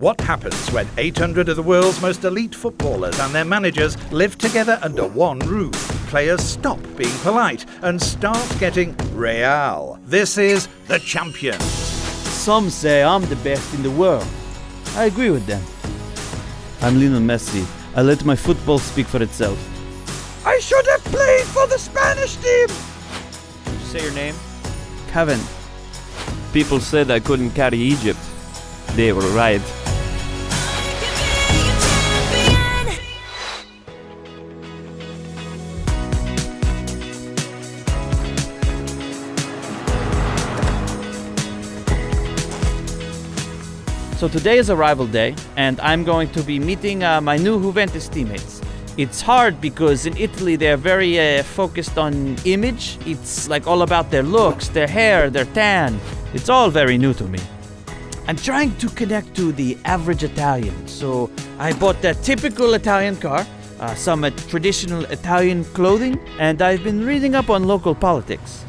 What happens when 800 of the world's most elite footballers and their managers live together under one roof? Players stop being polite and start getting real. This is The Champions. Some say I'm the best in the world. I agree with them. I'm Lionel Messi. I let my football speak for itself. I should have played for the Spanish team. Say your name. Kevin. People said I couldn't carry Egypt. They were right. So today is arrival day, and I'm going to be meeting uh, my new Juventus teammates. It's hard because in Italy they're very uh, focused on image. It's like all about their looks, their hair, their tan. It's all very new to me. I'm trying to connect to the average Italian, so I bought that typical Italian car, uh, some traditional Italian clothing, and I've been reading up on local politics.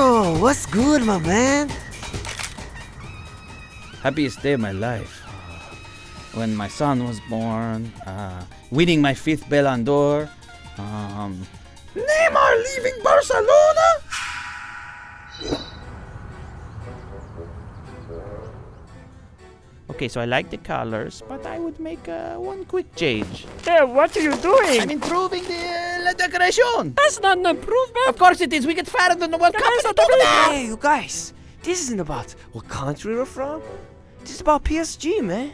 Leo, what's good, my man? happiest day of my life. When my son was born, uh, winning my fifth Ballon d'Or. Um, Neymar leaving Barcelona? Okay, so I like the colors, but I would make uh, one quick change. Hey, what are you doing? I'm improving the uh, decoration. That's not an improvement. Of course it is. We get fairer than the World Cup. Guys, Stop don't do that. Hey, you guys, this isn't about what country we're from. This is about PSG, man.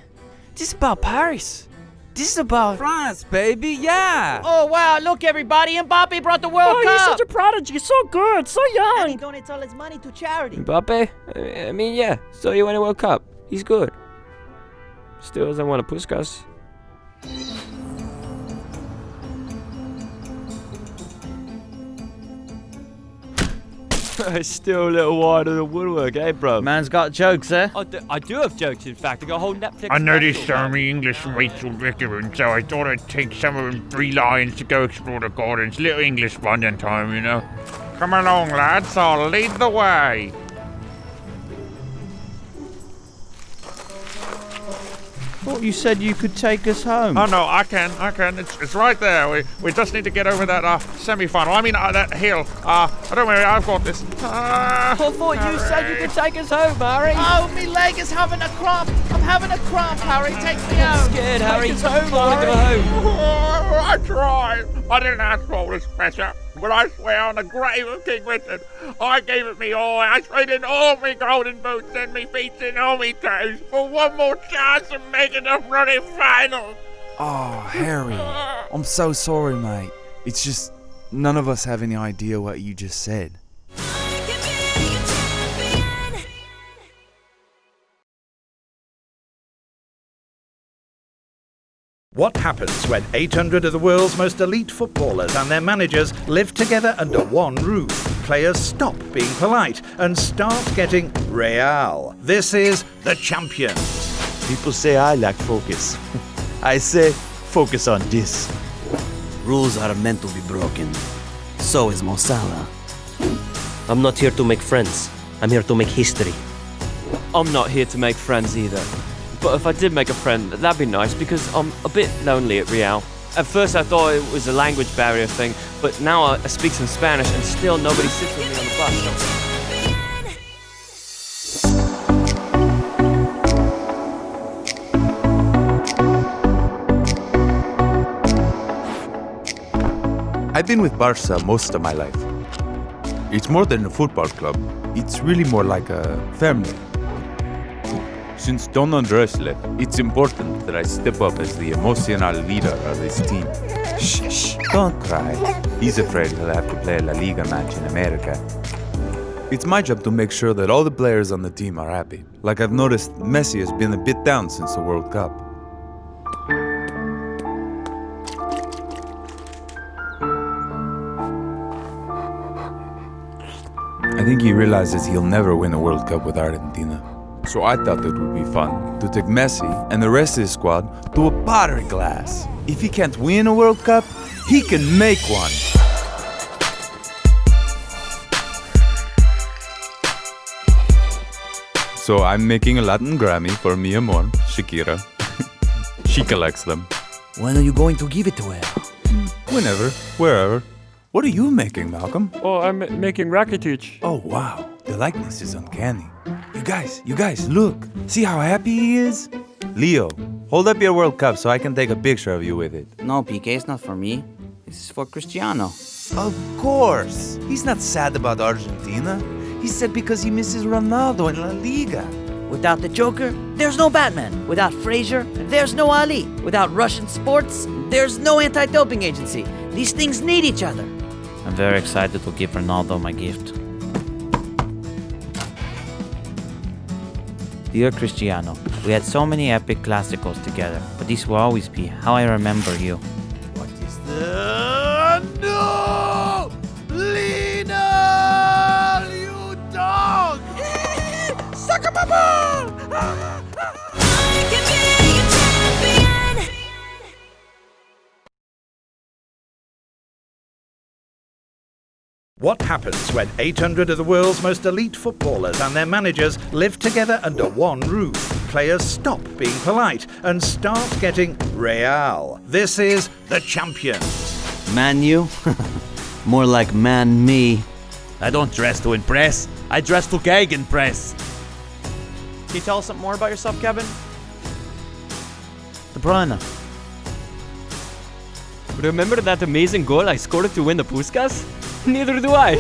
This is about Paris. This is about France, baby, yeah! Oh wow! Look, everybody! And Mbappe brought the World Oh, he's such a prodigy. So good. So young. And he donates all his money to charity. Mbappe? I I mean, yeah, so you win a World Cup. He's good. Still doesn't want a Puskas. Still a little wider than the woodwork, eh, bro? Man's got jokes, eh? I do, I do have jokes, in fact. I got a whole Netflix. I noticed special, so many English mates will recommend, so I thought I'd take some of them three lions to go explore the gardens. Little English bonding time, you know. Come along, lads, I'll lead the way. Thought you said you could take us home. Oh no, I can, I can. It's, it's right there. We, we just need to get over that uh, semi-final. I mean, uh, that hill. Uh, I don't worry, I've got this. Uh, I thought you said you could take us home, Harry. Oh, me leg is having a cramp. I'm having a cramp, Harry. Take me home. Scared, Harry. Take us home, I want Harry. home. I tried. I didn't ask for all this pressure. But I swear on the grave of King Richard, I gave it me all. I traded all me golden boots and me feet and all me toes for one more chance of making the running final. Oh, Harry. I'm so sorry, mate. It's just none of us have any idea what you just said. What happens when 800 of the world's most elite footballers and their managers live together under one roof? Players stop being polite and start getting real. This is The Champions. People say I lack focus. I say, focus on this. Rules are meant to be broken. So is Mo Salah. I'm not here to make friends. I'm here to make history. I'm not here to make friends either. But if I did make a friend, that'd be nice because I'm a bit lonely at Real. At first I thought it was a language barrier thing, but now I speak some Spanish and still nobody sits with me on the bus. I've been with Barca most of my life. It's more than a football club, it's really more like a family. Since Don Andres left, it's important that I step up as the emotional leader of this team. Shh, shh, don't cry. He's afraid he'll have to play a La Liga match in America. It's my job to make sure that all the players on the team are happy. Like I've noticed, Messi has been a bit down since the World Cup. I think he realizes he'll never win a World Cup with Argentina. So I thought it would be fun to take Messi and the rest of his squad to a pottery class. If he can't win a World Cup, he can make one. So I'm making a Latin Grammy for mi amor, Shakira. she collects them. When are you going to give it to her? Whenever, wherever. What are you making, Malcom? Oh, I'm making Rakitic. Oh, wow. The likeness is uncanny. You guys, you guys, look. See how happy he is? Leo, hold up your World Cup so I can take a picture of you with it. No, PK, it's not for me. This is for Cristiano. Of course. He's not sad about Argentina. He's sad because he misses Ronaldo in La Liga. Without the Joker, there's no Batman. Without Frazier, there's no Ali. Without Russian sports, there's no anti doping agency. These things need each other. I'm very excited to give Ronaldo my gift. Dear Cristiano, we had so many epic classicals together, but this will always be how I remember you. What happens when 800 of the world's most elite footballers and their managers live together under one roof? Players stop being polite and start getting real. This is the champions. Man you? More like man me. I don't dress to impress. I dress to gegenpress. Can you tell us something more about yourself, Kevin? De Bruyne. Remember that amazing goal I scored to win the Puskas? Neither do I.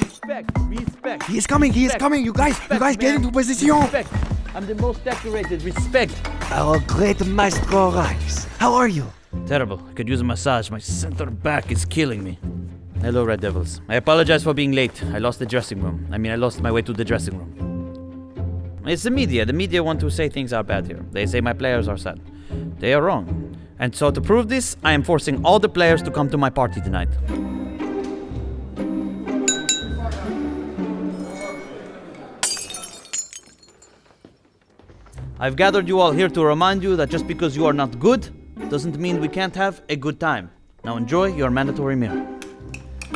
Respect, respect. He is coming, he is coming, you guys, you guys get into position. Respect. I'm the most decorated. Respect. Our great maestro arrives. How are you? Terrible. I could use a massage. My center back is killing me. Hello, Red Devils. I apologize for being late. I lost the dressing room. I mean, I lost my way to the dressing room. It's the media. The media want to say things are bad here. They say my players are sad. They are wrong. And so, to prove this, I am forcing all the players to come to my party tonight. I've gathered you all here to remind you that just because you are not good doesn't mean we can't have a good time. Now enjoy your mandatory meal.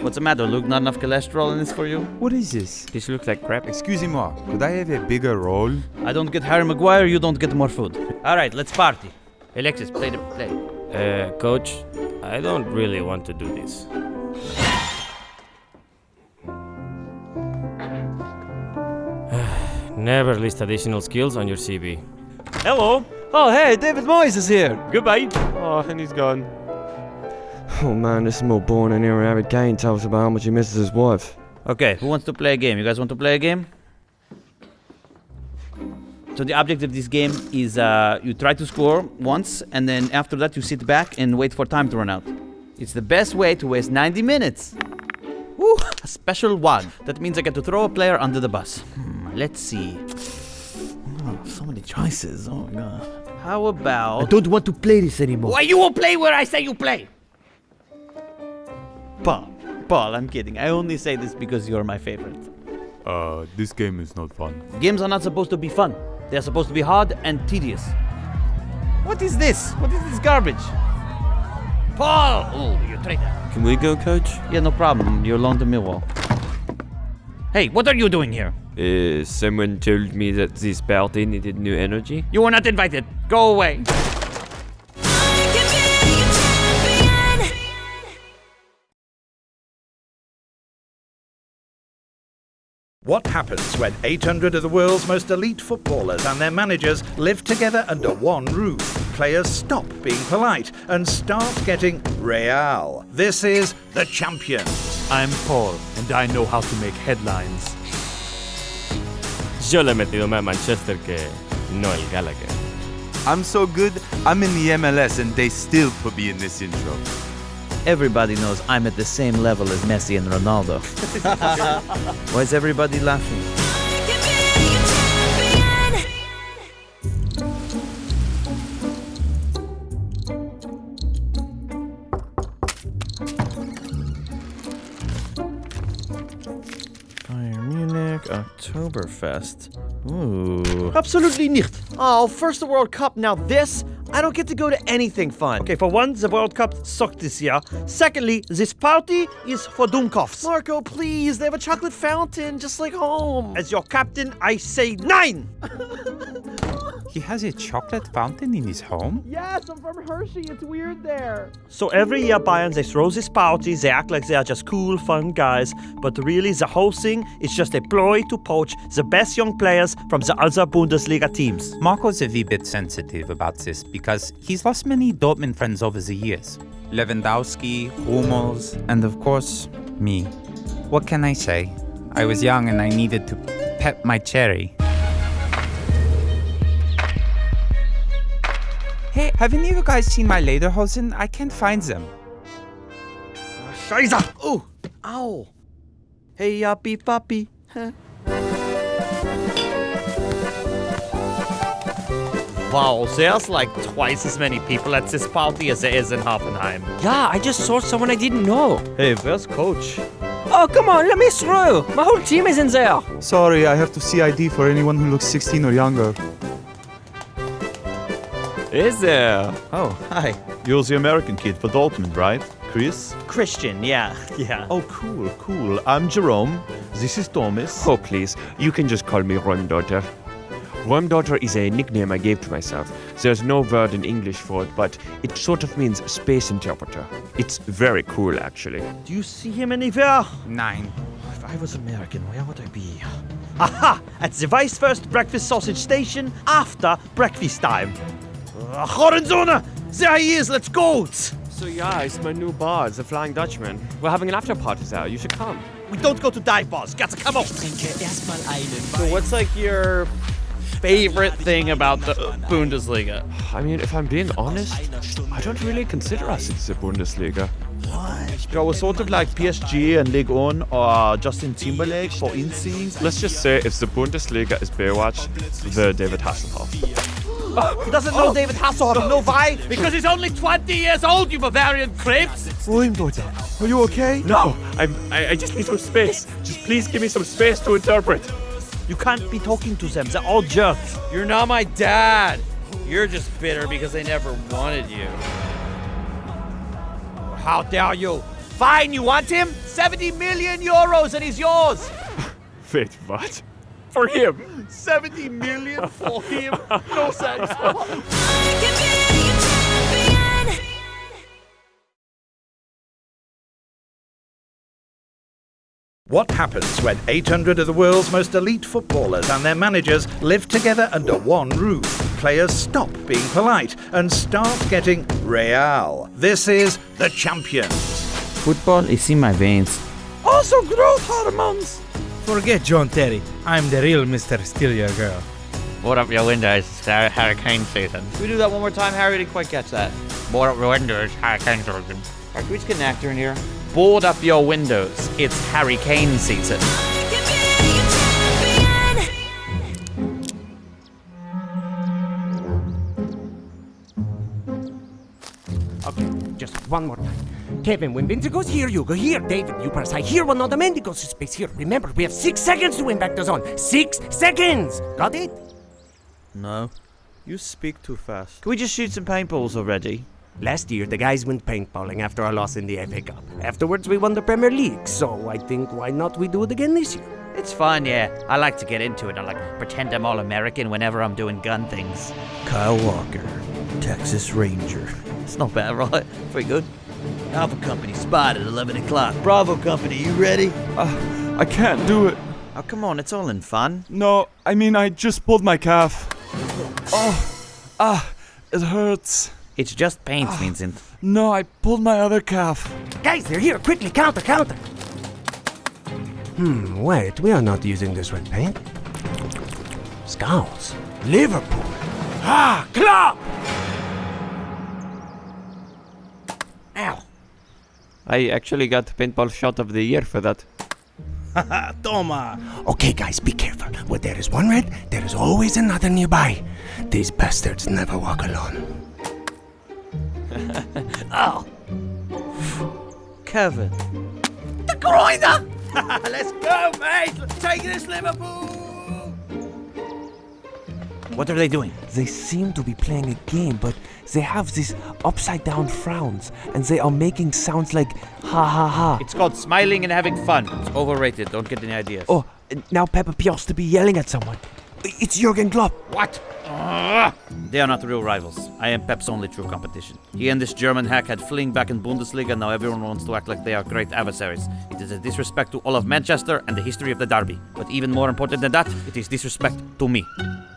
What's the matter, Luke? Not enough cholesterol in this for you? What is this? This looks like crap. Excusez-moi, could I have a bigger roll? I don't get Harry Maguire, you don't get more food. Alright, let's party. Alexis, play the play. Uh, coach, I don't really want to do this. Never list additional skills on your CV. Hello. Oh, hey, David Moyes is here. Goodbye. Oh, and he's gone. Oh man, this is more boring than hearing Harry Kane tell us about how much he misses his wife. Okay, who wants to play a game? You guys want to play a game? So the object of this game is uh, you try to score once, and then after that you sit back and wait for time to run out. It's the best way to waste 90 minutes. Woo, a special one. That means I get to throw a player under the bus. Hmm, let's see. Oh, so many choices. Oh my god. How about? I don't want to play this anymore. Why you will play where I say you play? Paul. Paul, I'm kidding. I only say this because you're my favorite. Uh, this game is not fun. Games are not supposed to be fun. They are supposed to be hard and tedious. What is this? What is this garbage? Paul! Oh, you traitor. Can we go, coach? Yeah, no problem. You're alone to Millwall. Hey, what are you doing here? Uh, someone told me that this party needed new energy. You were not invited. Go away. What happens when 800 of the world's most elite footballers and their managers live together under one roof? Players stop being polite and start getting real. This is the champions. I'm Paul, and I know how to make headlines. Yo le he metido más Manchester que no el Gallagher. I'm so good, I'm in the MLS and they still put me in this intro. Everybody knows I'm at the same level as Messi and Ronaldo. Why is everybody laughing? Bayern Munich, Oktoberfest. Ooh. Absolutely nicht. Oh, first the World Cup, now this? I don't get to go to anything fun. Okay, for one, the World Cup sucked this year. Secondly, this party is for Doomkopfs. Marco, please, they have a chocolate fountain just like home. As your captain, I say nine! He has a chocolate fountain in his home? Yes, I'm from Hershey. It's weird there. So every year, Bayern, they throw this party, they act like they are just cool, fun guys, but really the whole thing is just a ploy to poach the best young players from the other Bundesliga teams. Marco's a wee bit sensitive about this because he's lost many Dortmund friends over the years. Lewandowski, Hummels, and of course, me. What can I say? I was young and I needed to pet my cherry. Hey, have any of you guys seen my lederhosen? I can't find them. Scheiße! Oh, ow. Hey, yuppie puppy. Wow, there's like twice as many people at this party as there is in Hoffenheim. Yeah, I just saw someone I didn't know. Hey, where's Coach? Oh, come on, let me through. My whole team is in there. Sorry, I have to see ID for anyone who looks 16 or younger. Is there? Oh, hi. You're the American kid for Dortmund, right? Chris? Christian, yeah, yeah. Oh, cool, cool. I'm Jerome. This is Thomas. Oh, please, you can just call me Räumdeuter. Räumdeuter is a nickname I gave to myself. There's no word in English for it, but it sort of means space interpreter. It's very cool, actually. Do you see him anywhere? Nine. If I was American, where would I be? Aha! At the Weisswurst Breakfast Sausage Station after breakfast time. Uh, Horizona! There he is, let's go! So yeah, it's my new bar, the Flying Dutchman. We're having an after party there. You should come. We don't go to dive bars. Gotta come on! So what's like your favorite thing about the Bundesliga? I mean, if I'm being honest, I don't really consider us in the Bundesliga. Yeah, we're sort of like PSG and Ligue 1 or Justin Timberlake for NSYNC. Let's just say if the Bundesliga is Baywatch, the David Hasselhoff. He doesn't know David Hasselhoff. You know why? Because he's only 20 years old, you Bavarian creeps! Räumdeuter, are you okay? No, I'm, I, I just need some space. Just please give me some space to interpret. You can't be talking to them. They're all jerks. You're not my dad. You're just bitter because they never wanted you. How dare you? Fine, you want him? 70 million euros and he's yours! Wait, what? For him? 70 million for him? No thanks. What happens when 800 of the world's most elite footballers and their managers live together under one roof? Players stop being polite and start getting real. This is the Champions. Football is in my veins. Also growth hormones! Forget John Terry. I'm the real Mr. Steal Your Girl. Board up your windows, it's Har- hurricane season. Can we do that one more time, Harry? Didn't quite catch that. Board up your windows, hurricane season. Alright, can we just get an actor in here? Board up your windows. It's Harry Kane season. Okay, just one more time. Kevin, when Vincent goes here, you go here. David, you press I here when the Mendy goes to space here. Remember, we have six seconds to win back the zone. Six seconds! Got it? No. You speak too fast. Can we just shoot some paintballs already? Last year, the guys went paintballing after our loss in the FA Cup. Afterwards, we won the Premier League, so I think why not we do it again this year? It's fun, yeah. I like to get into it. I like pretend I'm all American whenever I'm doing gun things. Kyle Walker, Texas Ranger. It's not bad, right? Pretty good. Alpha Company spotted at 11 o'clock. Bravo Company, you ready? Uh, I can't do it. Oh, come on, it's all in fun. No, I mean, I just pulled my calf. Oh, ah, it hurts. It's just paint, Vincent. No, I pulled my other calf. Guys, they're here. Quickly, counter, counter. Hmm, wait, we are not using this red paint. Scouts. Liverpool. Ah, club! Ow. I actually got paintball shot of the year for that. Toma. Okay, guys, be careful. Where there is one red, there is always another nearby. These bastards never walk alone. oh. Kevin. The grinder! Let's go, mate! Take this Liverpool! What are they doing? They seem to be playing a game, but they have these upside down frowns, and they are making sounds like ha ha ha. It's called smiling and having fun. It's overrated. Don't get any ideas. Oh, now Pepper appears to be yelling at someone. It's Jurgen Klopp. What? Ugh. They are not real rivals. I am Pep's only true competition. He and this German hack had fling back in Bundesliga, and now everyone wants to act like they are great adversaries. It is a disrespect to all of Manchester and the history of the derby. But even more important than that, it is disrespect to me.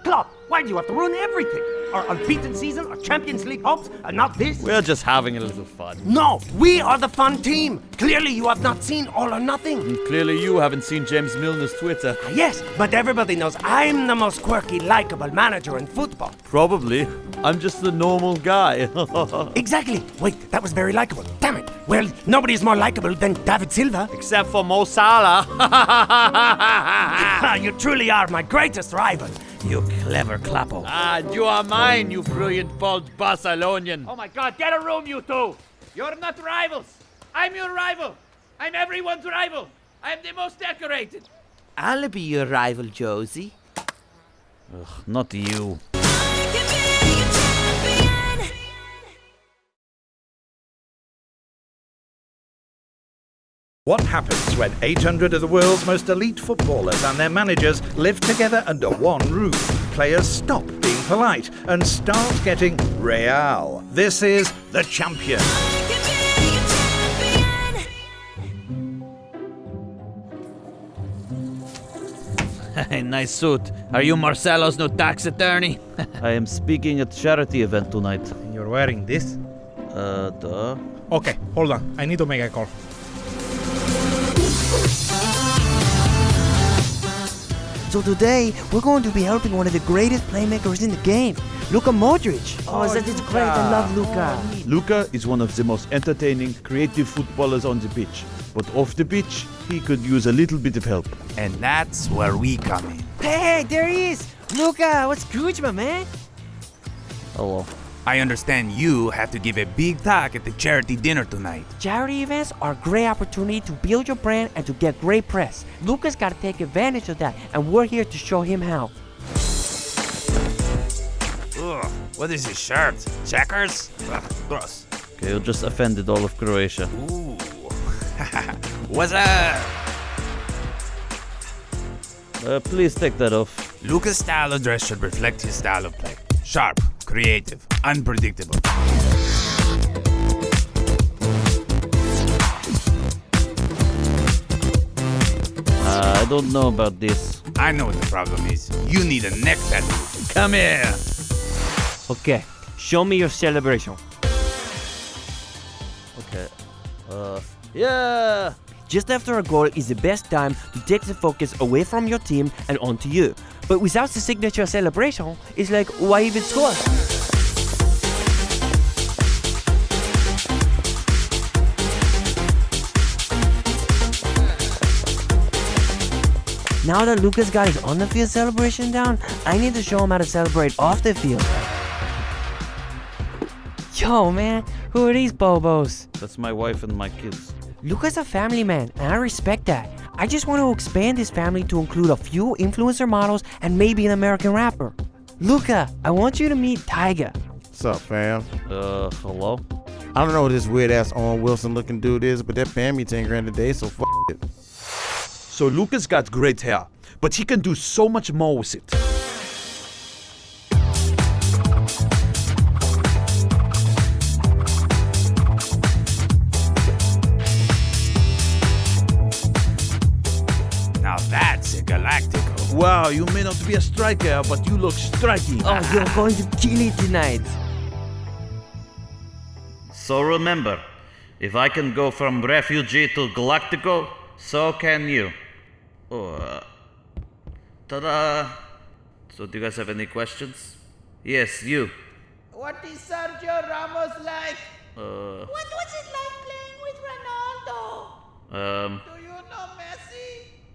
Klopp, why do you have to ruin everything? Our unbeaten season, our Champions League hopes, and not this? We're just having a little fun. No, we are the fun team. Clearly, you have not seen All or Nothing. And clearly, you haven't seen James Milner's Twitter. Yes, but everybody knows I'm the most quirky, likable manager in football. Probably. I'm just the normal guy. exactly. Wait, that was very likable. Damn it. Well, nobody is more likable than David Silva. Except for Mo Salah. you truly are my greatest rival. You clever clappo. Ah, you are mine, you brilliant bald Barcelonian. Oh my god, get a room, you two! You're not rivals! I'm your rival! I'm everyone's rival! I'm the most decorated! I'll be your rival, Josie. Ugh, not you. What happens when 800 of the world's most elite footballers and their managers live together under one roof? Players stop being polite and start getting real. This is The Champion. Hey, nice suit. Are you Marcelo's new tax attorney? I am speaking at charity event tonight. You're wearing this? Uh, duh. Okay, hold on. I need to make a call. So today, we're going to be helping one of the greatest playmakers in the game, Luka Modric. Oh, oh that is great. I love Luka. Oh, Luka is one of the most entertaining, creative footballers on the pitch. But off the pitch, he could use a little bit of help. And that's where we come in. Hey, there he is. Luka, what's good, my man? Hello. I understand you have to give a big talk at the charity dinner tonight. Charity events are a great opportunity to build your brand and to get great press. Luka's got to take advantage of that, and we're here to show him how. Ugh, what is this shirt? Checkers? Ugh, gross. Okay, you just offended all of Croatia. Ooh. What's up? Uh, please take that off. Luka's style of dress should reflect his style of play. Sharp, creative, unpredictable. Uh, I don't know about this. I know what the problem is. You need a neck tattoo. Come here. Okay, show me your celebration. Okay. Uh, yeah. Just after a goal is the best time to take the focus away from your team and onto you. But without the signature celebration, it's like, why even score? Now that Luka's got his on the field celebration down, I need to show him how to celebrate off the field. Yo, man, who are these bobos? That's my wife and my kids. Luka's a family man, and I respect that. I just want to expand his family to include a few influencer models and maybe an American rapper. Luka, I want you to meet Tyga. What's up, fam? Uh, hello? I don't know what this weird ass Owen Wilson looking dude is, but that paying me 10 grand a day, so f it. So Luka's got great hair, but he can do so much more with it. Wow, you may not be a striker, but you look striking. Oh, you're going to kill it tonight. So remember, if I can go from refugee to Galactico, so can you. Oh, uh, ta-da! So do you guys have any questions? Yes, you. What is Sergio Ramos like? Uh, What was it like playing with Ronaldo? um, Do you know Messi?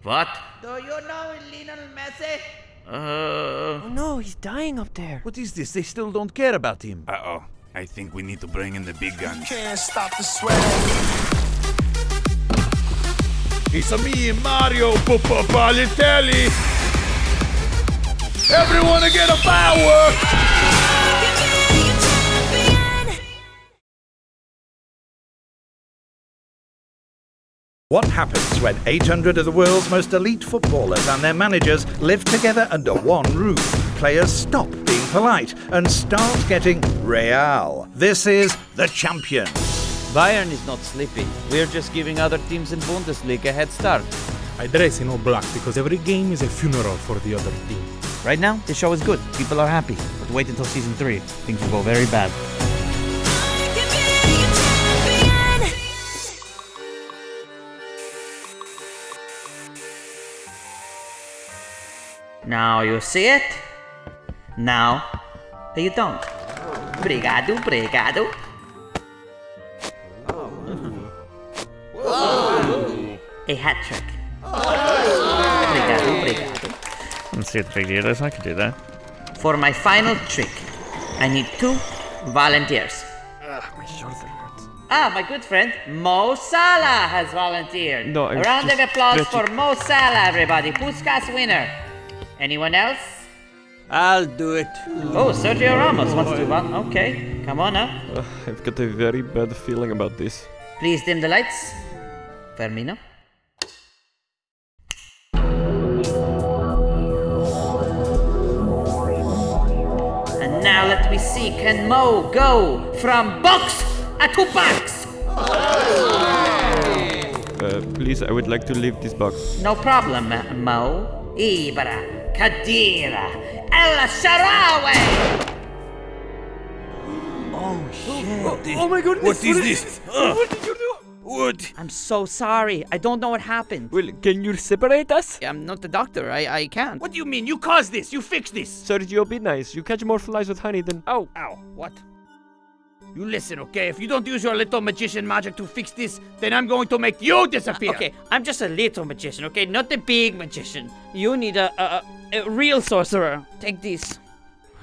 What? Do you know Lionel Messi? Uh, Oh no, he's dying up there. What is this? They still don't care about him. Uh oh. I think we need to bring in the big guns. Can't stop the sweat. It's a me, Mario Balotelli. Everyone to get a firework! What happens when 800 of the world's most elite footballers and their managers live together under one roof? Players stop being polite and start getting real. This is the champions. Bayern is not sleeping. We're just giving other teams in Bundesliga a head start. I dress in all black because every game is a funeral for the other team. Right now, the show is good. People are happy. But wait until season three. Things will go very bad. Now you see it. Now you don't. Obrigado, obrigado. A hat trick. Obrigado, obrigado. Let's see the big deal is. I can do that. For my final trick, I need two volunteers. my shoulder hurts. Ah, my good friend Mo Salah has volunteered. No, I A was round of applause for Mo Salah, everybody. Puskas winner. Anyone else? I'll do it. Oh, Sergio Ramos wants to. Vol- okay, come on now. Uh, I've got a very bad feeling about this. Please dim the lights. Firmino. And now let me see. Can Mo go from box to box? Uh, please, I would like to leave this box. No problem, Mo. Ibra, Khedira, El Shaarawy. Oh, shit. Oh, oh my goodness, What is what this? is- uh. what did you do? What? I'm so sorry. I don't know what happened. Well, can you separate us? I'm not the doctor. I, I can't. What do you mean? You caused this. You fixed this. Sergio, be nice. You catch more flies with honey than. Oh, ow. What? You listen, okay? If you don't use your little magician magic to fix this, then I'm going to make you uh, disappear. Okay, I'm just a little magician, okay? Not the big magician. You need a, a, a, a real sorcerer. Take this.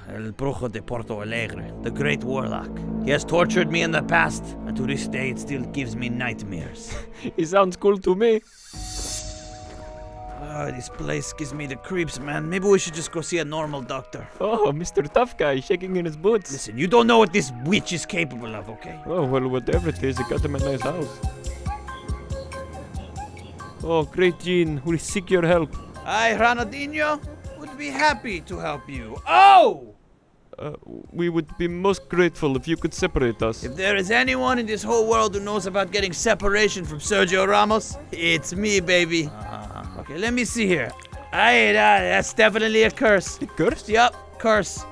El Brujo de Porto Alegre, the great warlock. He has tortured me in the past, and to this day it still gives me nightmares. he sounds cool to me. Ah, this place gives me the creeps, man. Maybe we should just go see a normal doctor. Oh, Mr. Tough Guy shaking in his boots. Listen, you don't know what this witch is capable of, okay? Oh, well, whatever it is, it got him a nice house. Oh, great Jean, we seek your help. I, Ronaldinho, would be happy to help you. Oh! Uh, we would be most grateful if you could separate us. If there is anyone in this whole world who knows about getting separation from Sergio Ramos, it's me, baby. Okay, let me see here. Aye, that, that's definitely a curse. A curse? Yep, curse.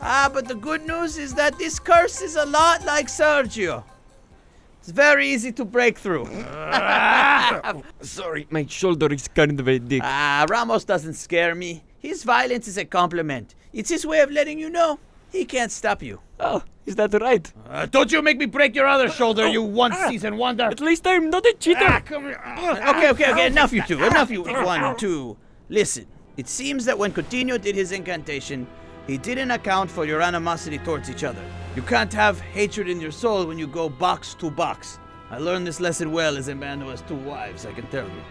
Ah, but the good news is that this curse is a lot like Sergio. It's very easy to break through. Sorry, my shoulder is kind of a dick. Ah, Ramos doesn't scare me. His violence is a compliment. It's his way of letting you know he can't stop you. Oh, is that right? Uh, don't you make me break your other shoulder, you one season wonder. At least I'm not a cheater. Ah, come here. Okay, okay, okay. Enough, you two. Enough, you one, two. Listen, it seems that when Coutinho did his incantation, he didn't account for your animosity towards each other. You can't have hatred in your soul when you go box to box. I learned this lesson well as a man who has two wives, I can tell you.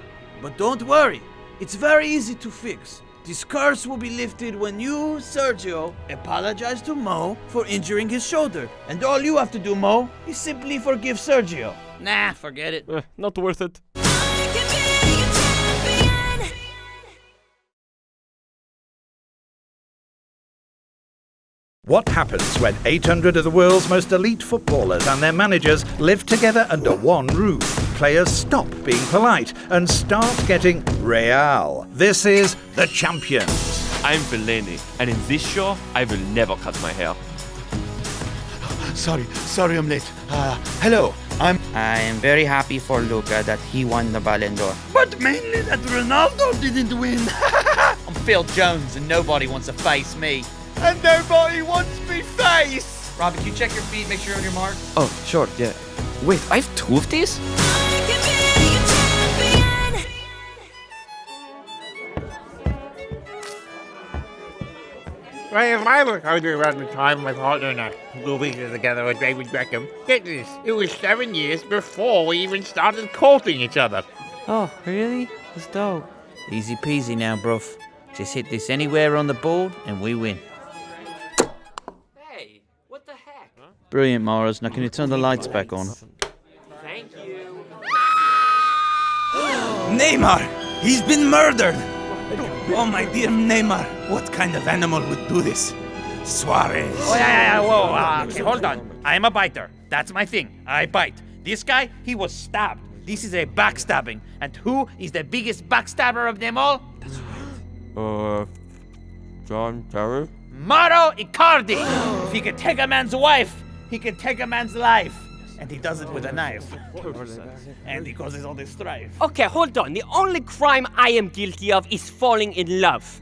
But don't worry, it's very easy to fix. This curse will be lifted when you, Sergio, apologize to Mo for injuring his shoulder. And all you have to do, Mo, is simply forgive Sergio. Nah, forget it. Uh, not worth it. What happens when 800 of the world's most elite footballers and their managers live together under one roof? Players stop being polite and start getting real. This is the champions. I'm Fellaini, and in this show, I will never cut my hair. Sorry, sorry I'm late. Uh, hello, I'm. I am very happy for Luka that he won the Ballon d'Or. But mainly that Ronaldo didn't win. I'm Phil Jones and nobody wants to face me. And nobody wants me face. Robin, can you check your feet, make sure you're on your mark? Oh, sure, yeah. Wait, I have two of these? Well, if I look out around the time my partner and I moving together with David Beckham, get this, it was seven years before we even started courting each other. Oh, really? That's dope. Easy peasy now, bruv. Just hit this anywhere on the board and we win. Brilliant, Morris. Now can you turn the lights back on? Thank you. Neymar! He's been murdered! Oh, my dear Neymar, what kind of animal would do this? Suarez. Oh, yeah, yeah, yeah. Whoa, uh, okay, hold on. I am a biter. That's my thing. I bite. This guy, he was stabbed. This is a backstabbing. And who is the biggest backstabber of them all? that's Uh, John Terry? Mauro Icardi! if he could take a man's wife, he can take a man's life. And he does it with a knife. and he causes all this strife. Okay, hold on. The only crime I am guilty of is falling in love.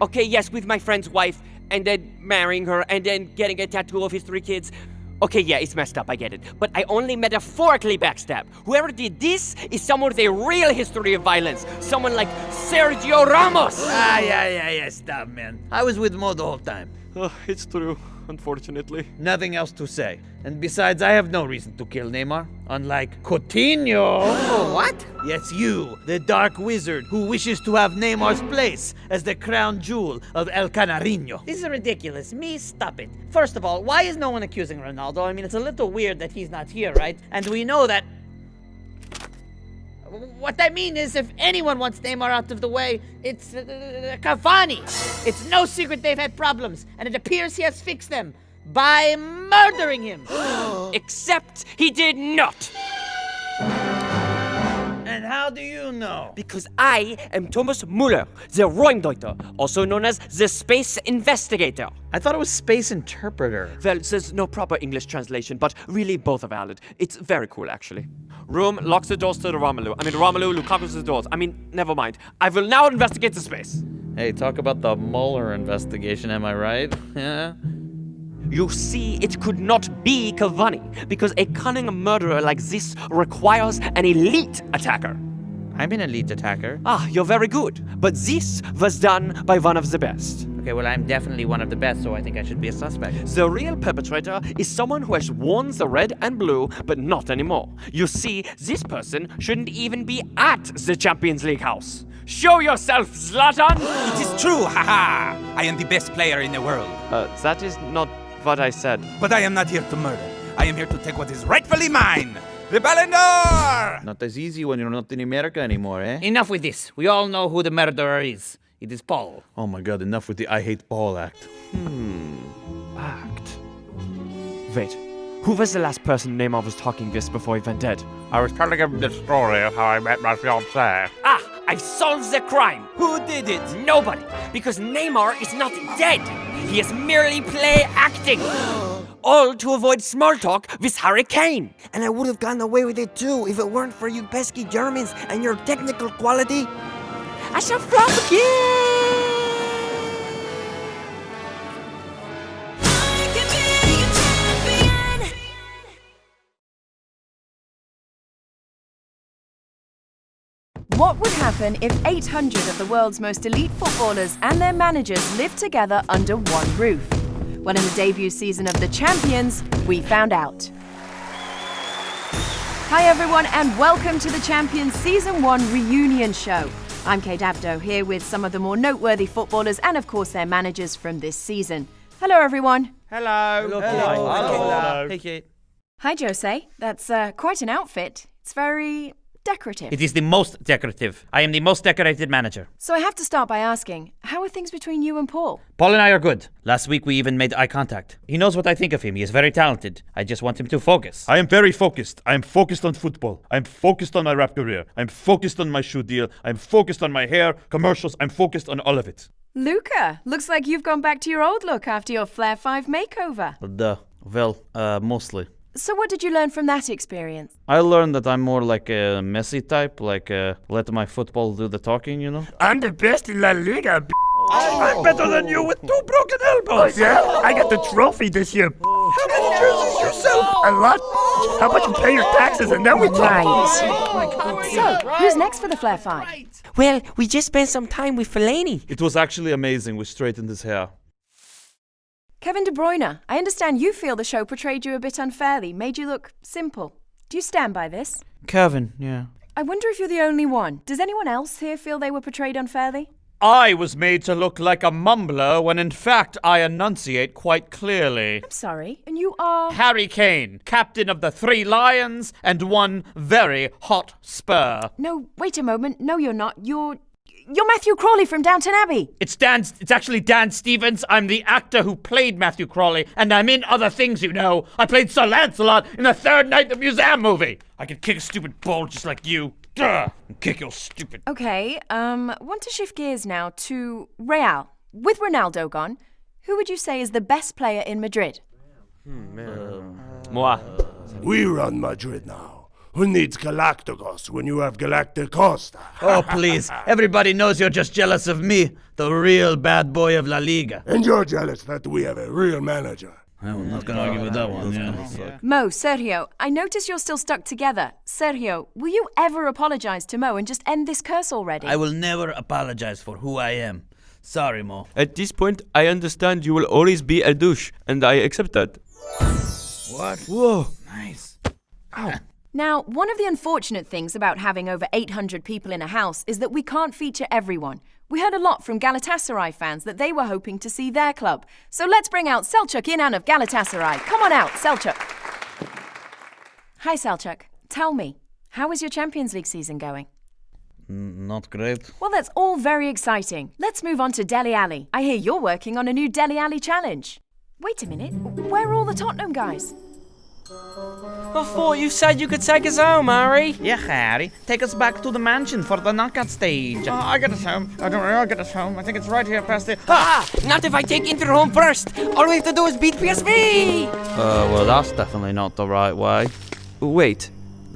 Okay, yes, with my friend's wife, and then marrying her, and then getting a tattoo of his three kids. Okay, yeah, it's messed up, I get it. But I only metaphorically backstab. Whoever did this is someone with a real history of violence. Someone like Sergio Ramos. Ah, yeah, yeah, yeah, stop, man. I was with Mo the whole time. Uh, it's true, unfortunately. Nothing else to say. And besides, I have no reason to kill Neymar. Unlike Coutinho. Oh, what? Yes, you, the dark wizard who wishes to have Neymar's place as the crown jewel of El Canarino. This is ridiculous. Me, stop it. First of all, why is no one accusing Ronaldo? I mean, it's a little weird that he's not here, right? And we know that. What I mean is, if anyone wants Neymar out of the way, it's uh, Cavani. It's no secret they've had problems, and it appears he has fixed them by murdering him. Except he did not. And how do you know? Because I am Thomas Muller, the Räumdeuter, also known as the Space Investigator. I thought it was Space Interpreter. Well, there's no proper English translation, but really both are valid. It's very cool, actually. Room locks the doors to the Romelu. I mean, Romelu, Lukaku's the doors. I mean, never mind. I will now investigate the space. Hey, talk about the Mueller investigation, am I right? Yeah. You see, it could not be Cavani, because a cunning murderer like this requires an elite attacker. I'm an elite attacker. Ah, you're very good. But this was done by one of the best. Okay, well, I'm definitely one of the best, so I think I should be a suspect. The real perpetrator is someone who has worn the red and blue, but not anymore. You see, this person shouldn't even be at the Champions League house. Show yourself, Zlatan! It is true, haha! I am the best player in the world. Uh, that is not what I said. But I am not here to murder. I am here to take what is rightfully mine. The Ballon d'Or! Not as easy when you're not in America anymore, eh? Enough with this. We all know who the murderer is. It is Paul. Oh my god, enough with the I hate Paul act. Hmm. Act. Wait. Who was the last person Neymar was talking with before he went dead? I was telling him the story of how I met my fiancée. Ah! I've solved the crime! Who did it? Nobody! Because Neymar is not dead! He is merely play acting! All to avoid small talk with Harry Kane! And I would have gotten away with it too if it weren't for you pesky Germans and your technical quality. I shall flop again! What would happen if 800 of the world's most elite footballers and their managers lived together under one roof? Well, in the debut season of The Champions, we found out. Hi, everyone, and welcome to The Champions Season 1 reunion show. I'm Kate Abdo, here with some of the more noteworthy footballers and, of course, their managers from this season. Hello, everyone. Hello. Hello. Hello. Hello. Hey, Kate. Hi, Jose. That's uh, quite an outfit. It's very decorative. It is the most decorative. I am the most decorated manager. So I have to start by asking, how are things between you and Paul? Paul and I are good. Last week we even made eye contact. He knows what I think of him. He is very talented. I just want him to focus. I am very focused. I am focused on football. I'm focused on my rap career. I'm focused on my shoe deal. I'm focused on my hair, commercials. I'm focused on all of it. Luka, looks like you've gone back to your old look after your Flair 5 makeover. Duh. Well, uh, mostly. So what did you learn from that experience? I learned that I'm more like a Messi type, like uh, let my football do the talking, you know? I'm the best in La Liga. I'm better than you with two broken elbows. Oh, yeah? I got the trophy this year. How many jerseys yourself? A lot. How about you pay your taxes and then we talk? Right. So, who's next for the Flair 5? Well, we just spent some time with Fellaini. It was actually amazing. We straightened his hair. Kevin De Bruyne, I understand you feel the show portrayed you a bit unfairly, made you look simple. Do you stand by this? Kevin, yeah. I wonder if you're the only one. Does anyone else here feel they were portrayed unfairly? I was made to look like a mumbler when in fact I enunciate quite clearly. I'm sorry, and you are. Harry Kane, captain of the Three Lions and one very hot spur. No, wait a moment. No, you're not. You're. You're Matthew Crawley from Downton Abbey. It's Dan. It's actually Dan Stevens. I'm the actor who played Matthew Crawley, and I'm in other things, you know. I played Sir Lancelot in the Third Night the Museum movie. I could kick a stupid ball just like you. Duh! And kick your stupid. Okay, um, want to shift gears now to Real. With Ronaldo gone, who would you say is the best player in Madrid? Moi. We run Madrid now. Who needs Galacticos when you have Galacticosta? Oh, please. Everybody knows you're just jealous of me, the real bad boy of La Liga. And you're jealous that we have a real manager. I'm not gonna argue with that one, yeah. Mo, Sergio, I notice you're still stuck together. Sergio, will you ever apologize to Mo and just end this curse already? I will never apologize for who I am. Sorry, Mo. At this point, I understand you will always be a douche, and I accept that. What? Whoa. Nice. Now, one of the unfortunate things about having over 800 people in a house is that we can't feature everyone. We heard a lot from Galatasaray fans that they were hoping to see their club. So let's bring out Selçuk Inan of Galatasaray. Come on out, Selçuk. Hi, Selçuk. Tell me, how is your Champions League season going? Not great. Well, that's all very exciting. Let's move on to Dele Alli. I hear you're working on a new Dele Alli challenge. Wait a minute, where are all the Tottenham guys? I thought you said you could take us home, Harry. Yeah, Harry. Take us back to the mansion for the knockout stage. Oh, I get us home. I don't know. I'll get us home. I think it's right here past the. Ah! Not if I take Inter home first. All we have to do is beat PSV. Uh, well, that's definitely not the right way. Wait,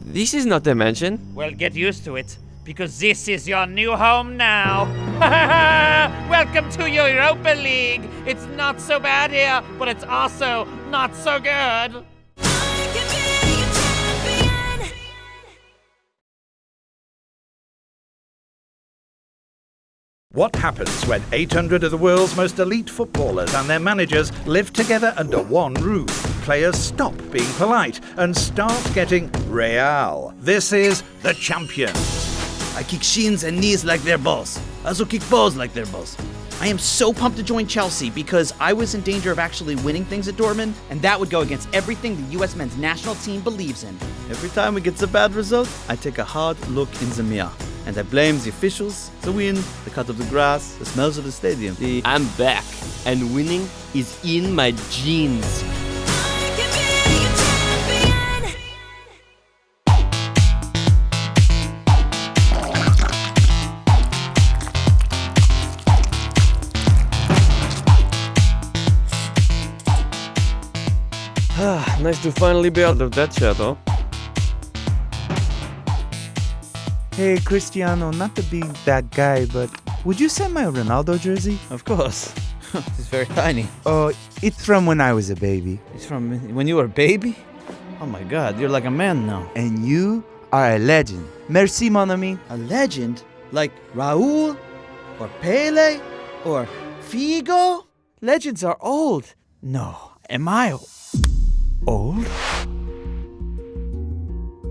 this is not the mansion. Well, get used to it, because this is your new home now. Welcome to Europa League. It's not so bad here, but it's also not so good. What happens when 800 of the world's most elite footballers and their managers live together under one roof? Players stop being polite and start getting real. This is the champions. I kick shins and knees like their boss. I also kick balls like their boss. I am so pumped to join Chelsea because I was in danger of actually winning things at Dortmund, and that would go against everything the US men's national team believes in. Every time we get a bad result, I take a hard look in the mirror. And I blame the officials, the wind, the cut of the grass, the smells of the stadium. The I'm back, and winning is in my genes. Nice to finally be out of that shadow. Hey, Cristiano, not to be that guy, but would you send my Ronaldo jersey? Of course. it's very tiny. Oh, it's from when I was a baby. It's from when you were a baby? Oh my god, you're like a man now. And you are a legend. Merci, mon ami. A legend? Like Raul? Or Pele? Or Figo? Legends are old. No, am I old?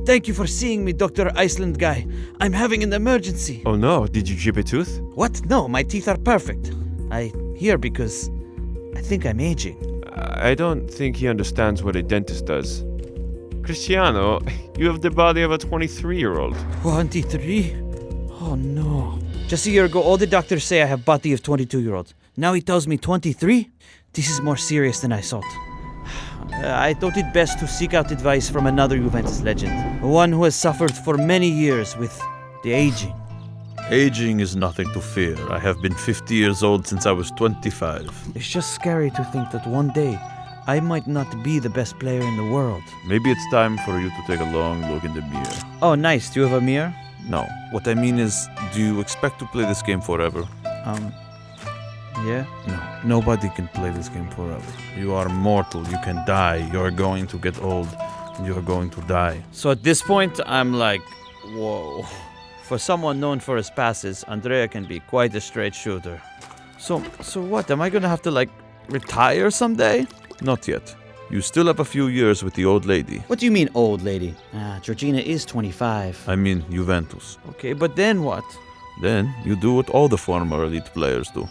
Thank you for seeing me, Dr. Iceland guy. I'm having an emergency. Oh no, did you chip a tooth? What? No, my teeth are perfect. I here because I think I'm aging. I don't think he understands what a dentist does. Cristiano, you have the body of a 23 year old. 23? Oh no. Just a year ago, all the doctors say I have body of 22 year old. Now he tells me 23? This is more serious than I thought. Uh, I thought it best to seek out advice from another Juventus legend, one who has suffered for many years with the aging. Aging is nothing to fear. I have been 50 years old since I was 25. It's just scary to think that one day I might not be the best player in the world. Maybe it's time for you to take a long look in the mirror. Oh, nice. Do you have a mirror? No. What I mean is, do you expect to play this game forever? Um, yeah? No. Nobody can play this game forever. You are mortal. You can die. You are going to get old. You are going to die. So at this point, I'm like, whoa. For someone known for his passes, Andrea can be quite a straight shooter. So, so what? Am I gonna have to like retire someday? Not yet. You still have a few years with the old lady. What do you mean, old lady? Ah, Georgina is 25. I mean, Juventus. Okay, but then what? Then you do what all the former elite players do.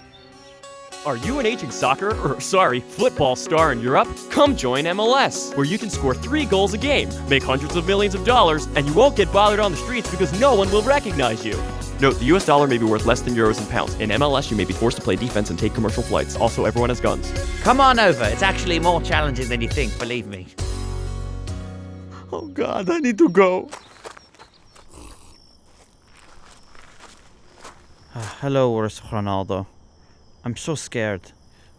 Are you an aging soccer, or sorry, football star in Europe? Come join MLS, where you can score three goals a game, make hundreds of millions of dollars, and you won't get bothered on the streets because no one will recognize you. Note, the US dollar may be worth less than euros and pounds. In MLS, you may be forced to play defense and take commercial flights. Also, everyone has guns. Come on over. It's actually more challenging than you think, believe me. Oh god, I need to go. Ah, hello, Urs Ronaldo. I'm so scared.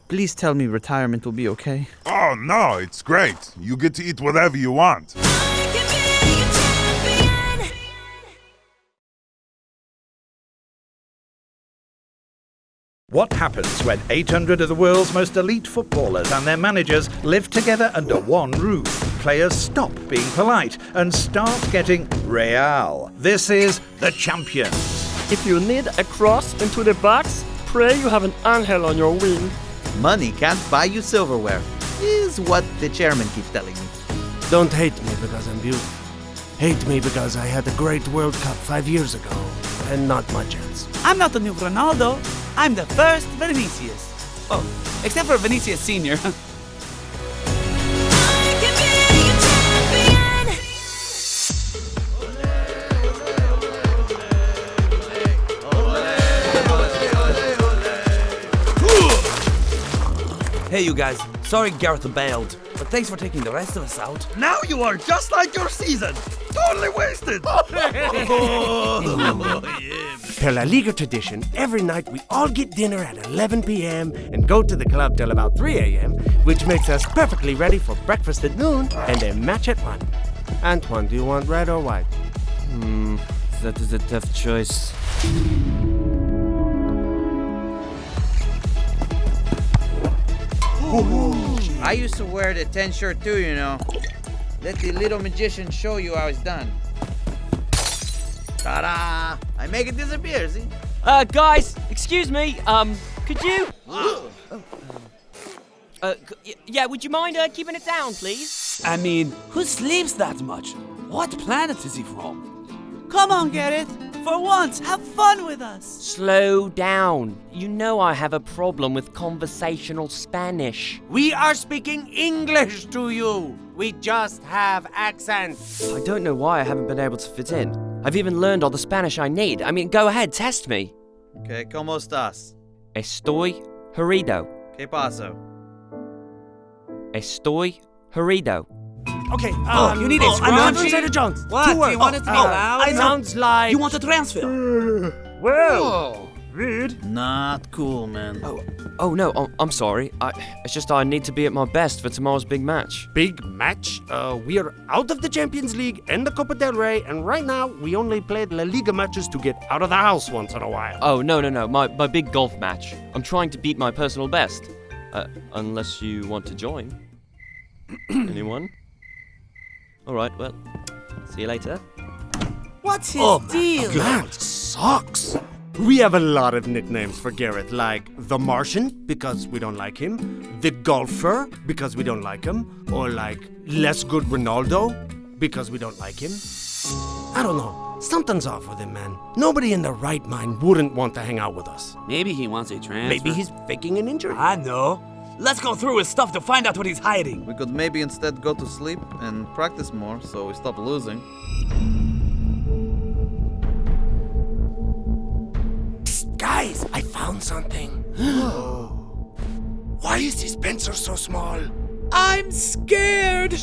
Please tell me retirement will be okay. Oh no, it's great. You get to eat whatever you want. What happens when 800 of the world's most elite footballers and their managers live together under one roof? Players stop being polite and start getting real. This is the Champions. If you need a cross into the box, pray you have an angel on your wing. Money can't buy you silverware, is what the chairman keeps telling me. Don't hate me because I'm beautiful. Hate me because I had a great World Cup five years ago and not much else. I'm not the new Ronaldo. I'm the first Vinicius. Oh, except for Vinicius Senior. Hey, you guys. Sorry Gareth bailed, but thanks for taking the rest of us out. Now you are just like your season. Totally wasted. Per La Liga tradition, every night we all get dinner at 11 p.m. and go to the club till about 3 a.m., which makes us perfectly ready for breakfast at noon and a match at 1. Antoine, do you want red or white? Hmm, that is a tough choice. I used to wear the 10 shirt too, you know. Let the little magician show you how it's done. Ta-da! I make it disappear, see? Uh, guys, excuse me. Um, could you? Uh, yeah, would you mind uh, keeping it down, please? I mean, who sleeps that much? What planet is he from? Come on, Gareth. For once, have fun with us. Slow down. You know I have a problem with conversational Spanish. We are speaking English to you. We just have accents. I don't know why I haven't been able to fit in. I've even learned all the Spanish I need. I mean, go ahead, test me. Okay, ¿cómo estás? Estoy herido. ¿Qué pasó? Estoy herido. Okay, uh, Oh, you need oh, a I'm scrunchie. not Trader Jones. What? Two words. Do you want it to be Oh, loud? I know. Sounds like. You want a transfer? Well, rude. Not cool, man. Oh, oh no, I'm, I'm sorry. I, it's just I need to be at my best for tomorrow's big match. Big match? Uh, we are out of the Champions League and the Copa del Rey, and right now we only play La Liga matches to get out of the house once in a while. Oh, no, no, no. My, my big golf match. I'm trying to beat my personal best. Uh, unless you want to join. Anyone? Alright, well, see you later. What's his oh, deal? That sucks. We have a lot of nicknames for Gareth, like the Martian, because we don't like him, the Golfer, because we don't like him, or like Less Good Ronaldo, because we don't like him. I don't know. Something's off with him, man. Nobody in their right mind wouldn't want to hang out with us. Maybe he wants a transfer. Maybe he's faking an injury. I know. Let's go through his stuff to find out what he's hiding. We could maybe instead go to sleep and practice more so we stop losing. Guys, I found something. Why is his pencil so small? I'm scared. he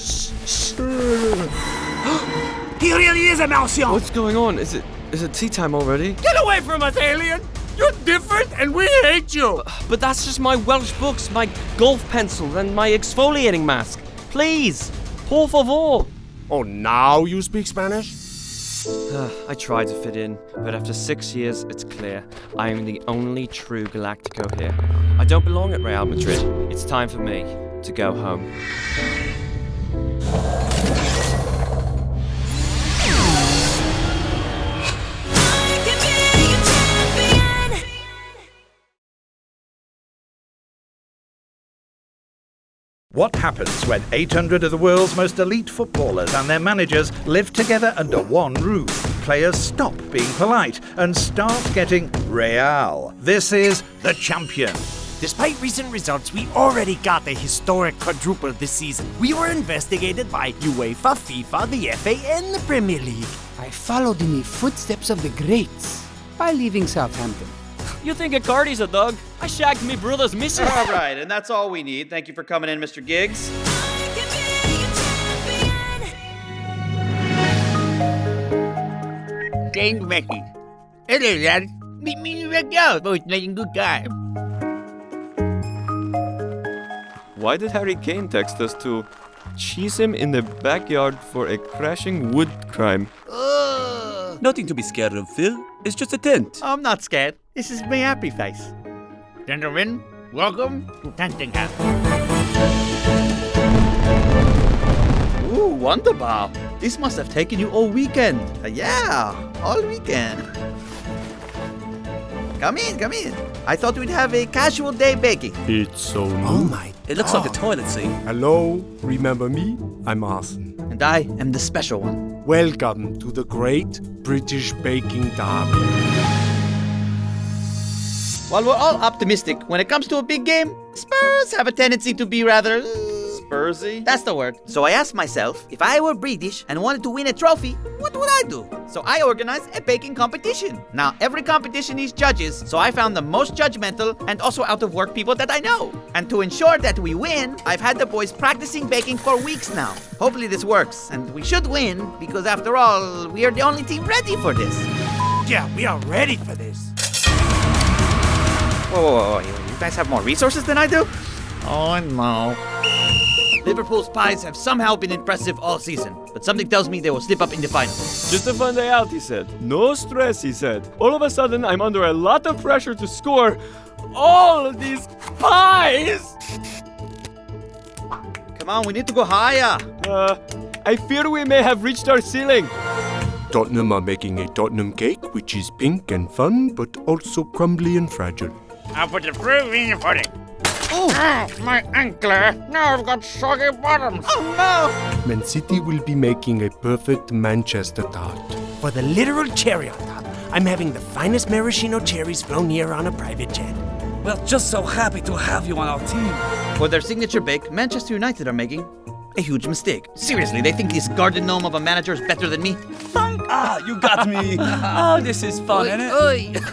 really is a Martian. What's going on? Is it is it tea time already? Get away from us, alien! You're different and we hate you! But that's just my Welsh books, my golf pencil, and my exfoliating mask. Please, por favor. Oh, now you speak Spanish? Ah, I tried to fit in, but after six years, it's clear I am the only true Galactico here. I don't belong at Real Madrid. It's time for me to go home. What happens when 800 of the world's most elite footballers and their managers live together under one roof? Players stop being polite and start getting real. This is the champion. Despite recent results, we already got a historic quadruple this season. We were investigated by UEFA, FIFA, the FA, and the Premier League. I followed in the footsteps of the greats by leaving Southampton. You think Icardi's a dog? I shagged me brother's missus. All right, and that's all we need. Thank you for coming in, Mr. Giggs. Send message. Hello, lads. Meet me in the backyard. Both making good time. Why did Harry Kane text us to cheese him in the backyard for a crashing wood crime? Nothing to be scared of, Phil. It's just a tent. I'm not scared. This is my happy face. Gentlemen, welcome to Tenting House. Ooh, wonderbar. This must have taken you all weekend. Uh, yeah, all weekend. Come in, come in. I thought we'd have a casual day baking. It's so new. Oh my. It looks like a toilet seat. Hello, remember me? I'm Arsène. And I am the special one. Welcome to the Great British Baking Derby. While we're all optimistic when it comes to a big game, Spurs have a tendency to be rather. uh, Spursy? That's the word. So I asked myself, if I were British and wanted to win a trophy, what would I do? So I organized a baking competition. Now, every competition needs judges, so I found the most judgmental and also out of work people that I know. And to ensure that we win, I've had the boys practicing baking for weeks now. Hopefully this works, and we should win, because after all, we are the only team ready for this. Yeah, we are ready for this. Whoa, whoa, whoa, whoa. You guys have more resources than I do? Oh no. Liverpool's pies have somehow been impressive all season, but something tells me they will slip up in the final. Just a fun day out, he said. No stress, he said. All of a sudden, I'm under a lot of pressure to score all of these pies! Come on, we need to go higher. Uh, I fear we may have reached our ceiling. Tottenham are making a Tottenham cake, which is pink and fun, but also crumbly and fragile. I'll put the fruit in the pudding. Oh, my ankle. Now I've got soggy bottoms. Oh no! Man City will be making a perfect Manchester tart. For the literal cherry on top, I'm having the finest maraschino cherries flown here on a private jet. We're just so happy to have you on our team. For their signature bake, Manchester United are making a huge mistake. Seriously, they think this garden gnome of a manager is better than me? Funk! Ah, you got me. oh, this is fun, isn't it?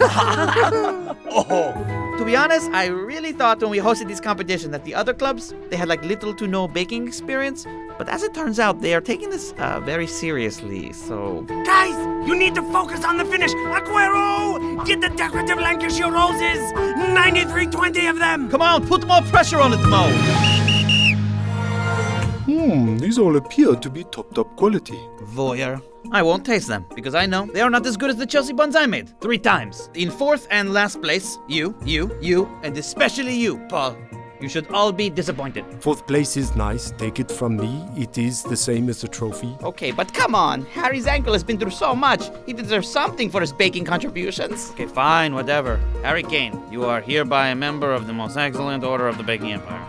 oh. To be honest, I really thought when we hosted this competition that the other clubs, they had like little to no baking experience. But as it turns out, they are taking this uh, very seriously, so... Guys, you need to focus on the finish. Aguero, get the decorative Lancashire roses. 9320 of them. Come on, put more pressure on it, Mo. Hmm, these all appear to be top top quality. Voyeur. I won't taste them, because I know they are not as good as the Chelsea buns I made. Three times. In fourth and last place, you, you, you, and especially you, Paul. You should all be disappointed. Fourth place is nice, take it from me. It is the same as a trophy. Okay, but come on. Harry's ankle has been through so much. He deserves something for his baking contributions. Okay, fine, whatever. Harry Kane, you are hereby a member of the most excellent order of the baking empire.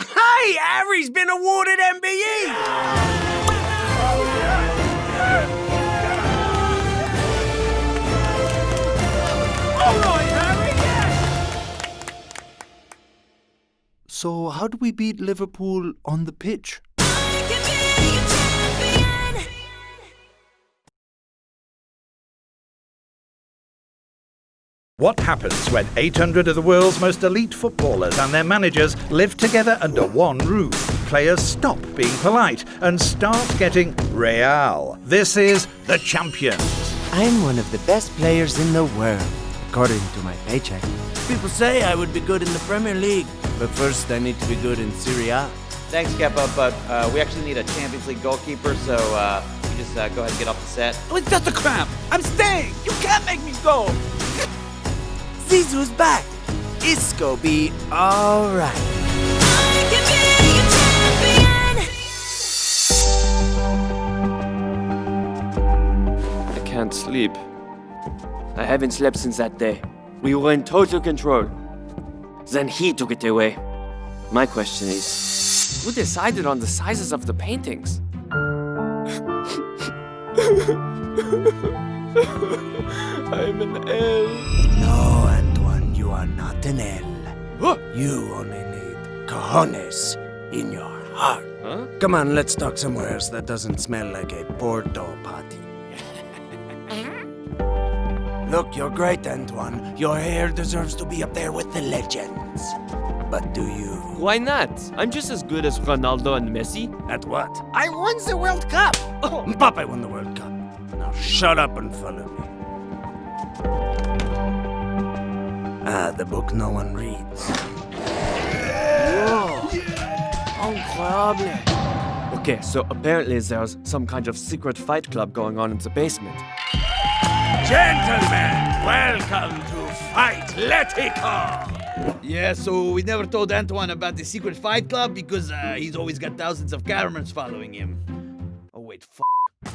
Hey, Harry's been awarded MBE. So, how do we beat Liverpool on the pitch? What happens when 800 of the world's most elite footballers and their managers live together under one roof? Players stop being polite and start getting real. This is the Champions. I'm one of the best players in the world, according to my paycheck. People say I would be good in the Premier League, but first I need to be good in Serie A. Thanks, Kepa, but uh, we actually need a Champions League goalkeeper, so uh, you just uh, go ahead and get off the set. Oh, it's just a cramp. I'm staying. You can't make me go. Zizou's back. It's gonna be alright. I can't sleep. I haven't slept since that day. We were in total control. Then he took it away. My question is, who decided on the sizes of the paintings? I'm an L. No, Antoine, you are not an L. You only need cojones in your heart. Huh? Come on, let's talk somewhere else that doesn't smell like a Porto party. Look, you're great, Antoine. Your hair deserves to be up there with the legends. But do you? Why not? I'm just as good as Ronaldo and Messi. At what? I won the World Cup. Oh, Mbappe won the World Cup. Now shut up and follow me. Ah, the book no one reads. Whoa. Incroyable. Okay, so apparently there's some kind of secret fight club going on in the basement. Gentlemen, welcome to Fight Letico! Yeah, so we never told Antoine about the secret fight club because uh, he's always got thousands of cameras following him. Oh, wait, f.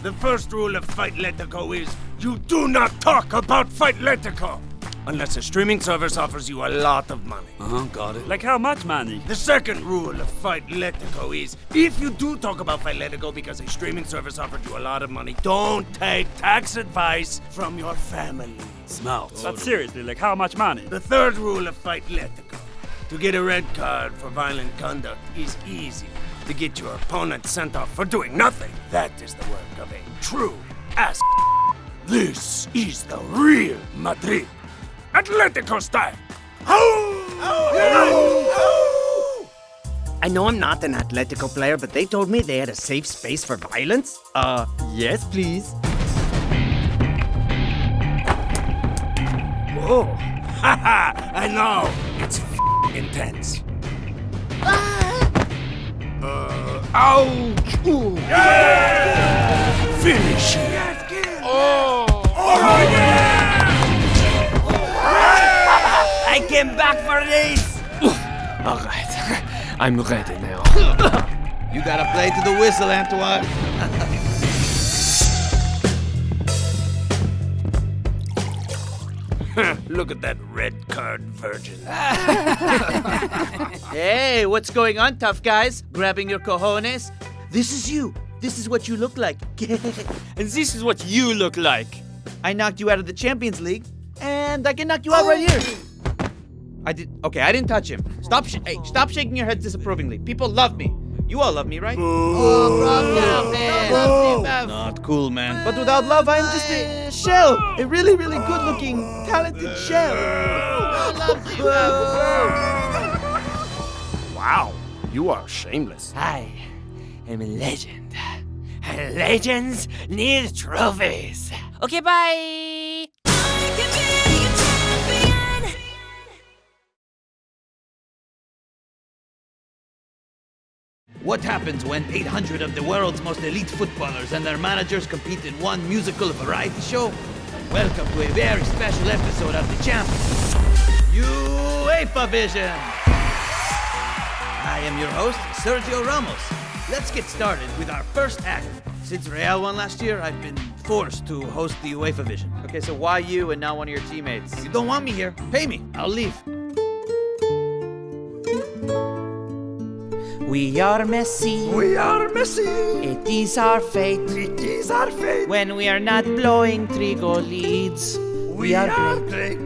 The first rule of Fight Letico is you do not talk about Fight Letico! Unless a streaming service offers you a lot of money. Uh-huh, got it. Like how much money? The second rule of Fight Letico is if you do talk about Fight Letico because a streaming service offered you a lot of money, don't take tax advice from your family. Smart. But seriously, like how much money? The third rule of Fight Letico to get a red card for violent conduct is easy. To get your opponent sent off for doing nothing, that is the work of a true ass. This is the real Madrid. Atletico style. I know I'm not an Atletico player, but they told me they had a safe space for violence. Uh, yes, please. Whoa. Haha, I know. It's f- intense. Uh, ouch! Ooh. Finish it! Oh! I came back for this! All right, I'm ready now. You gotta play to the whistle, Antoine. Look at that red card virgin. Hey, what's going on, tough guys? Grabbing your cojones? This is you. This is what you look like. and this is what you look like. I knocked you out of the Champions League, and I can knock you out right oh. here. I did. Okay, I didn't touch him. Stop. Sh- hey, stop shaking your heads disapprovingly. People love me. You all love me, right? Oh, not cool, man. But without love, I'm just a shell. A really, really good-looking, talented shell. Wow, you are shameless. I am a legend. And legends need trophies. Okay, bye. What happens when 800 of the world's most elite footballers and their managers compete in one musical variety show? Welcome to a very special episode of The Champions, UEFA Vision. I am your host, Sergio Ramos. Let's get started with our first act. Since Real won last year, I've been forced to host the UEFA Vision. Okay, so why you and not one of your teammates? You don't want me here? Pay me. I'll leave. We are messy. We are messy. It is our fate. It is our fate. When we are not blowing three goal leads, we, are, great.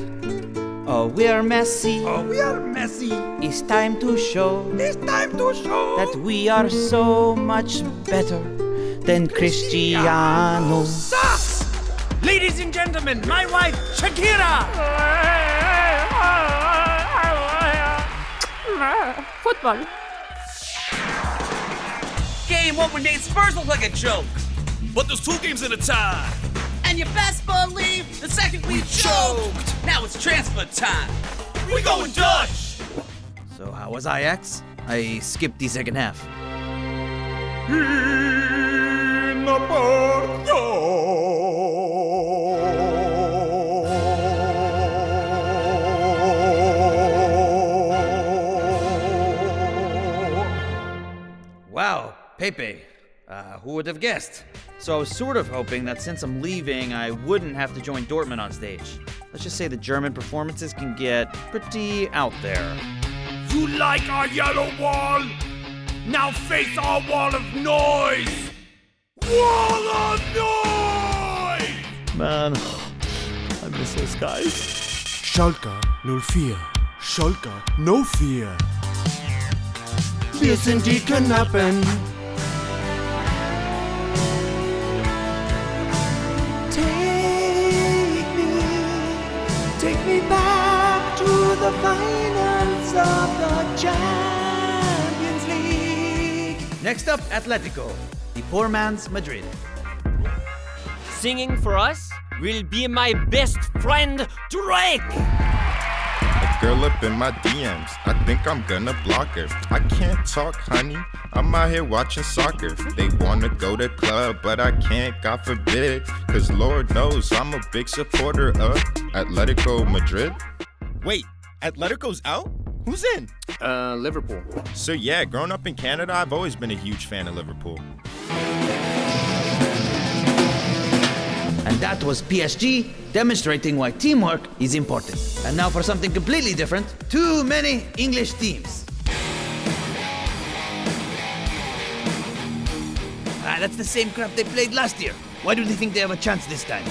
Oh, we are messy. Oh, we are messy. It's time to show. It's time to show that we are so much better than Cristiano. Sus! Ladies and gentlemen, my wife, Shakira. Football. Game one, we made Spurs look like a joke. But there's two games at a time. And you best believe the second we, choked. Now it's transfer time. We going Dutch. So how was Ajax? I skipped the second half. Wow, Pepe. Uh, who would have guessed? So I was sort of hoping that since I'm leaving, I wouldn't have to join Dortmund on stage. Let's just say the German performances can get pretty out there. You like our yellow wall? Now face our wall of noise! Wall of noise! Man, I miss those guys. Schalke, null vier. Schalke, no fear. Wir sind die Knappen. Next up, Atletico, the poor man's Madrid. Singing for us will be my best friend, Drake! A girl up in my DMs, I think I'm gonna block her. I can't talk, honey. I'm out here watching soccer. They wanna go to club, but I can't, God forbid. Cause Lord knows I'm a big supporter of Atletico Madrid. Wait, Atletico's out? Who's in? Uh, Liverpool. So yeah, growing up in Canada, I've always been a huge fan of Liverpool. And that was PSG demonstrating why teamwork is important. And now for something completely different too many English teams. Ah, that's the same crap they played last year. Why do they think they have a chance this time?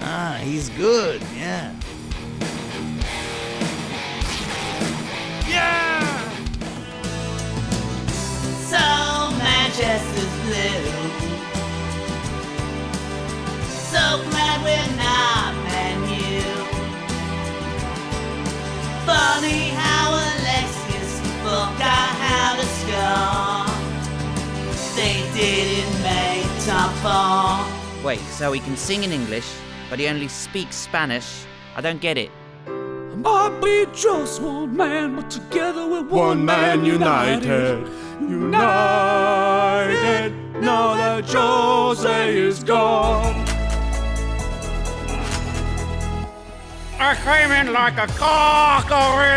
Ah, he's good, yeah. Yeah! So Manchester's blue. So glad we're not Man U. Funny how Alexis forgot how to score. They didn't make top four. Wait, so he can sing in English, but he only speaks Spanish? I don't get it. Might be just one man, but together we're One man united. United. Now that Jose is gone. I came in like a cockerel!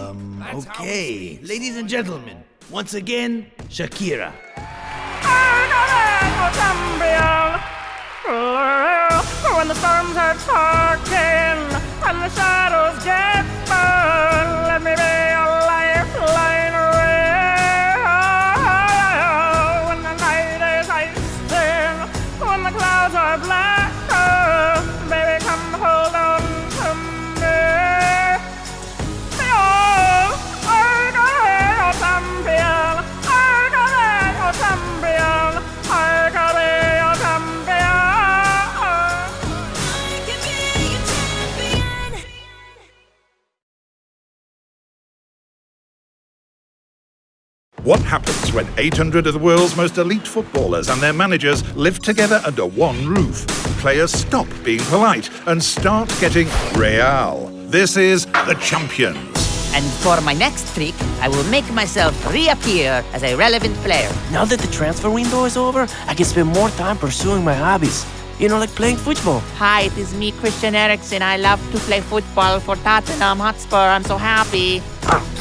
Um, okay, ladies and gentlemen, once again, Shakira. Champion! When the storms are talking and the shadows get burned, let me be What happens when 800 of the world's most elite footballers and their managers live together under one roof? Players stop being polite and start getting real. This is the Champions. And for my next trick, I will make myself reappear as a relevant player. Now that the transfer window is over, I can spend more time pursuing my hobbies. You know, like playing football. Hi, it is me, Christian Eriksen. I love to play football for Tottenham Hotspur. I'm so happy.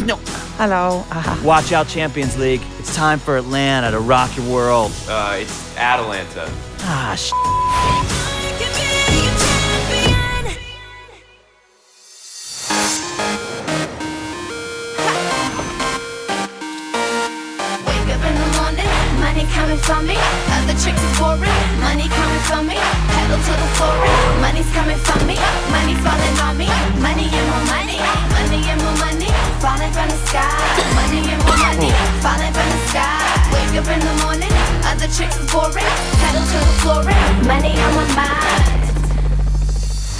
No. Hello. Uh, Watch out, Champions League. It's time for Atlanta to rock your world. Uh, it's Atalanta. Ah, sh. Wake up in the morning, money coming from me. From me. Pedal to the floor, money's coming from me. Money falling on me, money and more money, money and more money, falling from the sky. Money and more money, falling from the sky. Wake up in the morning, other chicks boring. Pedal to the floor, money on my mind.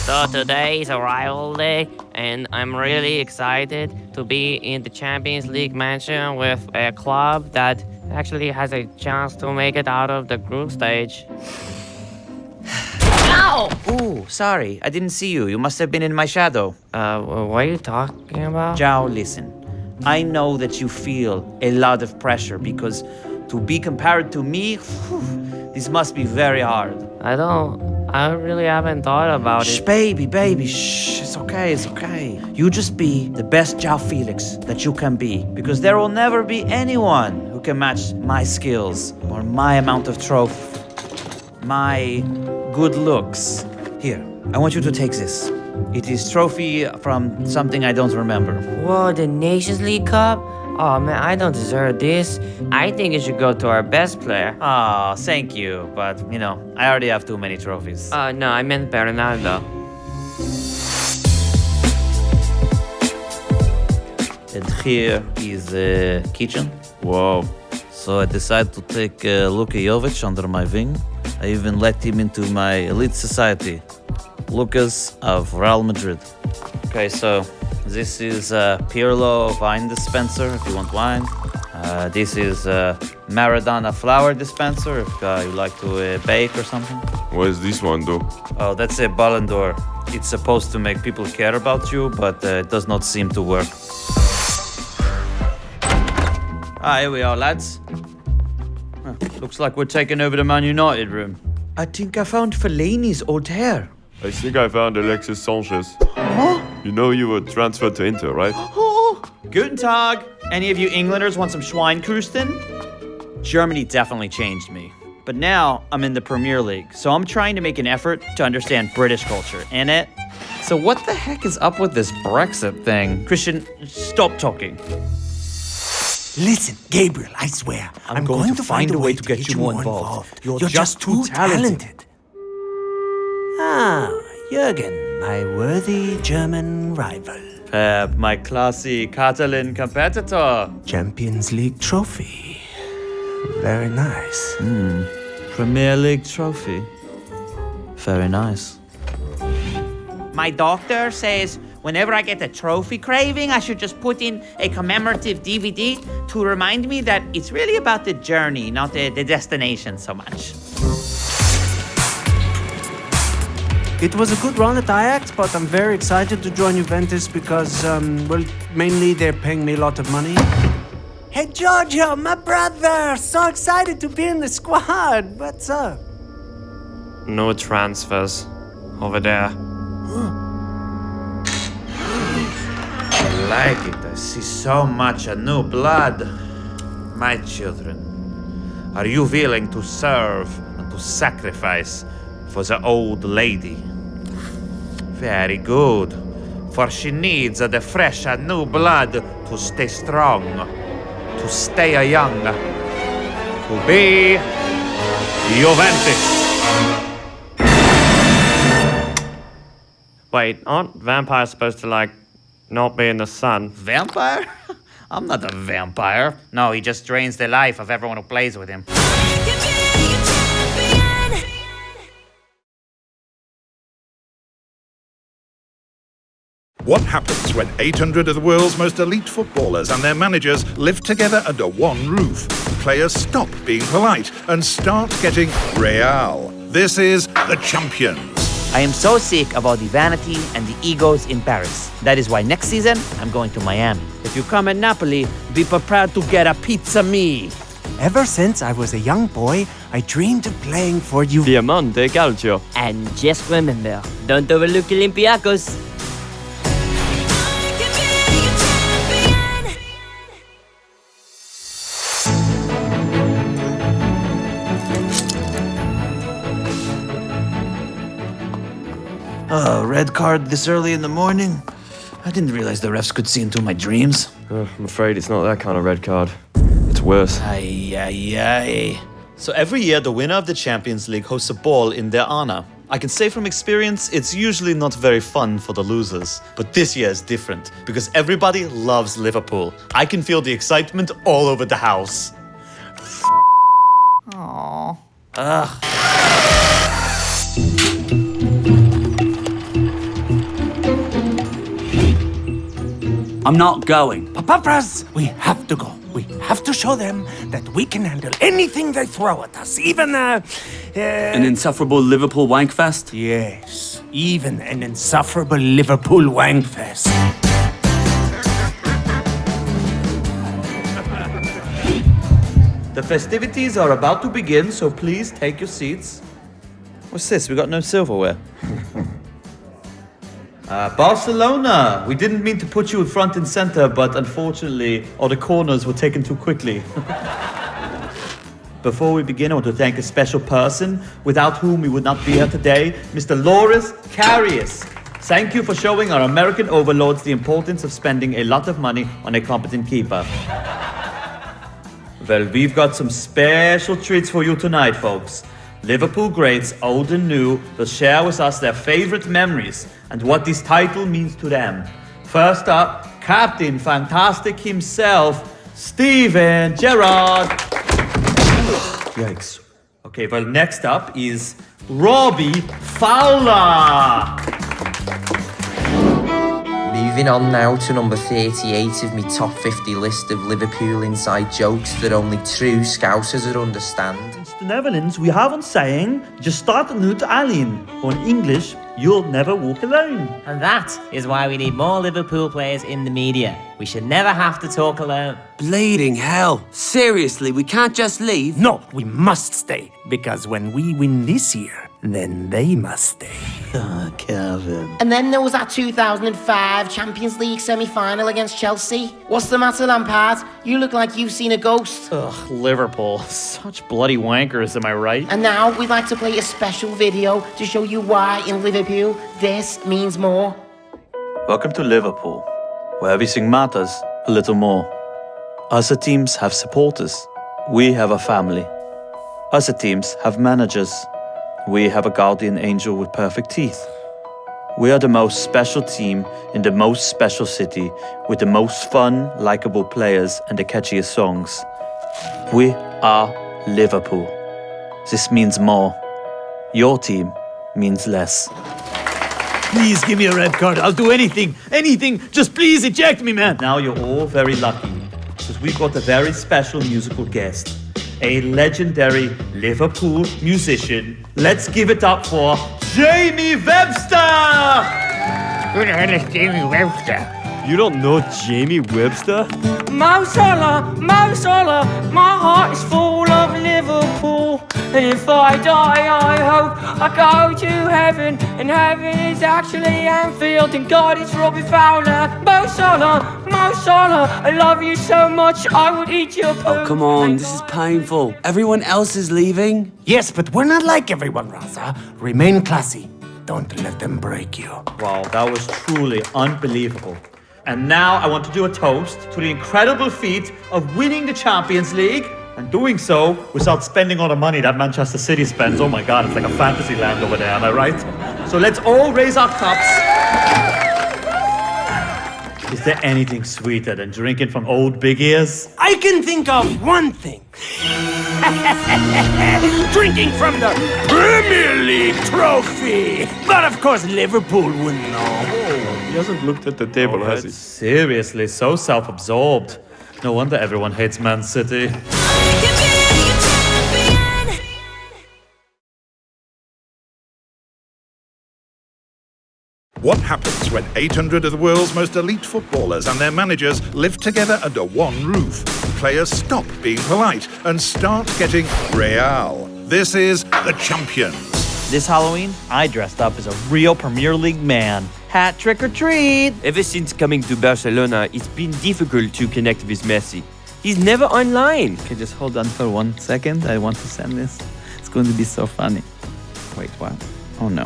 So today is a rival day, and I'm really excited to be in the Champions League mansion with a club that actually has a chance to make it out of the group stage. Ow! Ooh, sorry. I didn't see you. You must have been in my shadow. Uh, what are you talking about? João, listen. I know that you feel a lot of pressure because to be compared to me, whew, this must be very hard. I don't. I really haven't thought about Shh, it. Shh, baby, baby, shh. It's okay, it's okay. You just be the best João Felix that you can be because there will never be anyone who can match my skills or my amount of trophy. My good looks. Here, I want you to take this. It is trophy from something I don't remember. Whoa, the Nations League Cup? Oh man, I don't deserve this. I think it should go to our best player. Oh, thank you, but you know, I already have too many trophies. Uh, no, I meant Bernardo. And here is the kitchen. Whoa. So I decided to take uh, Luka Jovic under my wing. I even let him into my elite society. Lucas of Real Madrid. Okay, so this is a Pirlo wine dispenser if you want wine. Uh, this is a Maradona flower dispenser if uh, you like to uh, bake or something. What does this one though? Oh, that's a Ballon d'Or. It's supposed to make people care about you, but uh, it does not seem to work. Ah, here we are, lads. Huh, looks like we're taking over the Man United room. I think I found Fellaini's old hair. I think I found Alexis Sanchez. Huh? You know you were transferred to Inter, right? Oh. Guten Tag. Any of you Englanders want some Schweinkrusten? Germany definitely changed me. But now I'm in the Premier League, so I'm trying to make an effort to understand British culture, and it. So what the heck is up with this Brexit thing? Christian, stop talking. Listen, Gabriel, I swear, I'm, going, to, find, a way to get, you more involved. You're, just, too talented. Ah, Jürgen, my worthy German rival. Pep, my classy Catalan competitor. Champions League trophy. Very nice. Hmm. Premier League trophy. Very nice. My doctor says whenever I get a trophy craving, I should just put in a commemorative DVD to remind me that it's really about the journey, not the, the destination so much. It was a good run at Ajax, but I'm very excited to join Juventus because, um, well, mainly they're paying me a lot of money. Hey, Giorgio, my brother! So excited to be in the squad! What's up? No transfers. Over there. I like it. I see so much a new blood. My children, are you willing to serve and to sacrifice for the old lady? Very good, for she needs the fresh and new blood to stay strong, to stay young, to be Juventus. Wait, aren't vampires supposed to, like, not being the sun? Vampire? I'm not a vampire. No, he just drains the life of everyone who plays with him. What happens when 800 of the world's most elite footballers and their managers live together under one roof? Players stop being polite and start getting real. This is the Champions. I am so sick of all the vanity and the egos in Paris. That is why next season I'm going to Miami. If you come at Napoli, be prepared to get a pizza me. Ever since I was a young boy, I dreamed of playing for you. Diamante Calcio. And just remember, don't overlook Olympiacos. Oh, red card this early in the morning? I didn't realize the refs could see into my dreams. Uh, I'm afraid it's not that kind of red card. It's worse. Ay, ay, ay. So every year, the winner of the Champions League hosts a ball in their honor. I can say from experience, it's usually not very fun for the losers. But this year is different, because everybody loves Liverpool. I can feel the excitement all over the house. Aww. Ugh. I'm not going. Papas, we have to go. We have to show them that we can handle anything they throw at us, even uh, uh An insufferable Liverpool wankfest? Yes, even an insufferable Liverpool wankfest. The festivities are about to begin, so please take your seats. What's this? We got no silverware. Uh, Barcelona! We didn't mean to put you in front and center, but unfortunately, all the corners were taken too quickly. Before we begin, I want to thank a special person without whom we would not be here today, Mr. Loris Karius. Thank you for showing our American overlords the importance of spending a lot of money on a competent keeper. Well, we've got some special treats for you tonight, folks. Liverpool greats, old and new, will share with us their favorite memories and what this title means to them. First up, Captain Fantastic himself, Steven Gerrard. Yikes. Okay, well, next up is Robbie Fowler. Moving on now to number 38 of my top 50 list of Liverpool inside jokes that only true Scousers would understand. The Netherlands, we have a saying, just start a new to alleen. Or in English, you'll never walk alone. And that is why we need more Liverpool players in the media. We should never have to talk alone. Bleeding hell. Seriously, we can't just leave? No, we must stay. Because when we win this year, then they must stay. Ah, Calvin. And then there was that 2005 Champions League semi-final against Chelsea. What's the matter, Lampard? You look like you've seen a ghost. Ugh, Liverpool. Such bloody wankers, am I right? And now we'd like to play a special video to show you why in Liverpool this means more. Welcome to Liverpool, where everything matters a little more. Other teams have supporters. We have a family. Other teams have managers. We have a guardian angel with perfect teeth. We are the most special team in the most special city with the most fun, likable players and the catchiest songs. We are Liverpool. This means more. Your team means less. Please give me a red card. I'll do anything. Anything. Just please eject me, man. Now you're all very lucky because we've got a very special musical guest, a legendary Liverpool musician. Let's give it up for Jamie Webster! Who the hell is Jamie Webster? You don't know Jamie Webster? Mo Salah, Mo Salah, my heart is full of Liverpool. And if I die, I hope I go to heaven. And heaven is actually Anfield, and God is Robbie Fowler. Mo Salah, Mo Salah, I love you so much, I would eat your poo. Oh, come on, this is painful. Everyone else is leaving? Yes, but we're not like everyone, Raza. Remain classy. Don't let them break you. Wow, that was truly unbelievable. And now I want to do a toast to the incredible feat of winning the Champions League and doing so without spending all the money that Manchester City spends. Oh my god, it's like a fantasy land over there, am I right? So let's all raise our cups. Is there anything sweeter than drinking from old big ears? I can think of one thing. Drinking from the Premier League trophy. But of course, Liverpool wouldn't know. He hasn't looked at the table, Oh, has he? Seriously, so self absorbed. No wonder everyone hates Man City. What happens when 800 of the world's most elite footballers and their managers live together under one roof? Players stop being polite and start getting real. This is the Champions. This Halloween, I dressed up as a real Premier League man. Hat trick or treat! Ever since coming to Barcelona, it's been difficult to connect with Messi. He's never online. Okay, just hold on for one second. I want to send this. It's going to be so funny. Wait, what? Oh no.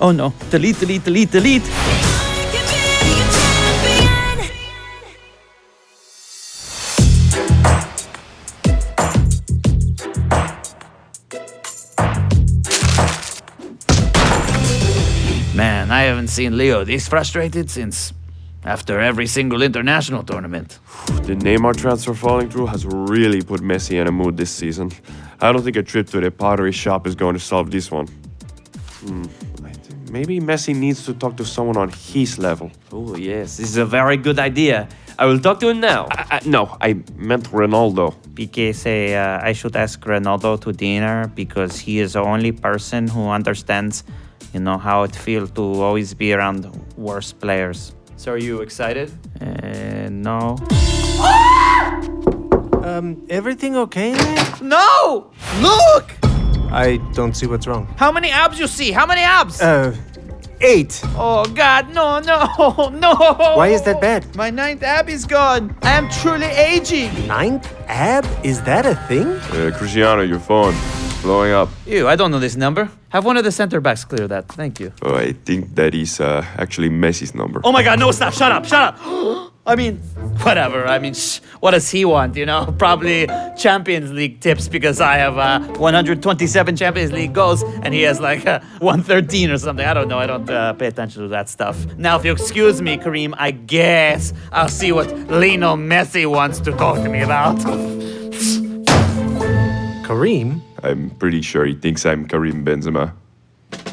Oh no. Delete, delete, delete, delete. Seen Leo this frustrated since after every single international tournament. The Neymar transfer falling through has really put Messi in a mood this season. I don't think a trip to the pottery shop is going to solve this one. Hmm. Maybe Messi needs to talk to someone on his level. Oh, yes, this is a very good idea. I will talk to him now. I, I, no, I meant Ronaldo. PK say uh, I should ask Ronaldo to dinner because he is the only person who understands, you know, how it feels to always be around worse players. So are you excited? Uh, no. Um, everything okay, man? No! Look! I don't see what's wrong. How many abs you see? How many abs? Uh, eight. Oh God, no, no, no! Why is that bad? My ninth ab is gone. I am truly aging. Ninth ab? Is that a thing? Uh, Cristiano, your phone. Blowing up. Ew, I don't know this number. Have one of the center backs clear that. Thank you. Oh, I think that is uh, actually Messi's number. Oh my God, no, stop, shut up, shut up. I mean, whatever. I mean, sh- what does he want? You know, probably Champions League tips because I have uh, 127 Champions League goals and he has like uh, 113 or something. I don't know. I don't uh, pay attention to that stuff. Now, if you excuse me, Kareem, I guess I'll see what Lionel Messi wants to talk to me about. Kareem? I'm pretty sure he thinks I'm Karim Benzema.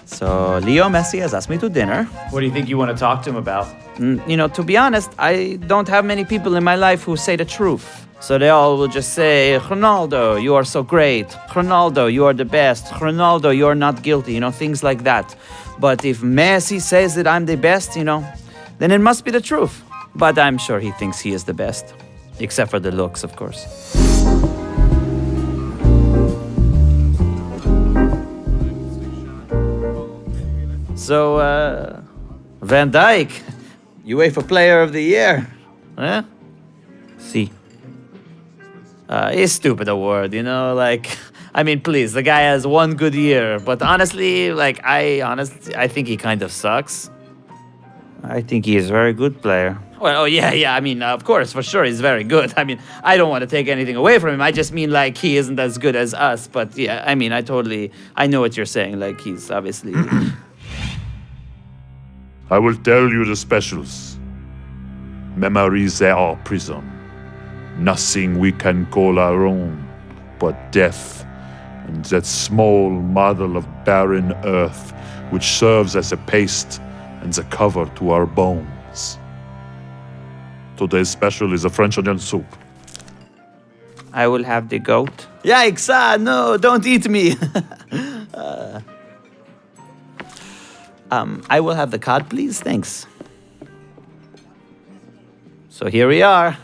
So, Leo Messi has asked me to dinner. What do you think you want to talk to him about? Mm, you know, to be honest, I don't have many people in my life who say the truth. So they all will just say, Ronaldo, you are so great. Ronaldo, you are the best. Ronaldo, you are not guilty. You know, things like that. But if Messi says that I'm the best, you know, then it must be the truth. But I'm sure he thinks he is the best. Except for the looks, of course. So, uh, Van Dijk, UEFA Player of the Year. Huh? See. Uh, it's stupid award, you know, like, I mean, please, the guy has one good year, but honestly, like, I honestly, I think he kind of sucks. I think he is a very good player. Well, oh yeah, yeah. I mean, of course, for sure, he's very good. I mean, I don't want to take anything away from him. I just mean like he isn't as good as us. But yeah, I mean, I totally, I know what you're saying. Like he's obviously. I will tell you the specials. Memories are our prison. Nothing we can call our own but death and that small model of barren earth which serves as a paste and the cover to our bones. Today's special is a French onion soup. I will have the goat. Yikes! Ah, no, don't eat me. uh, um, I will have the cod, please. Thanks. So here we are.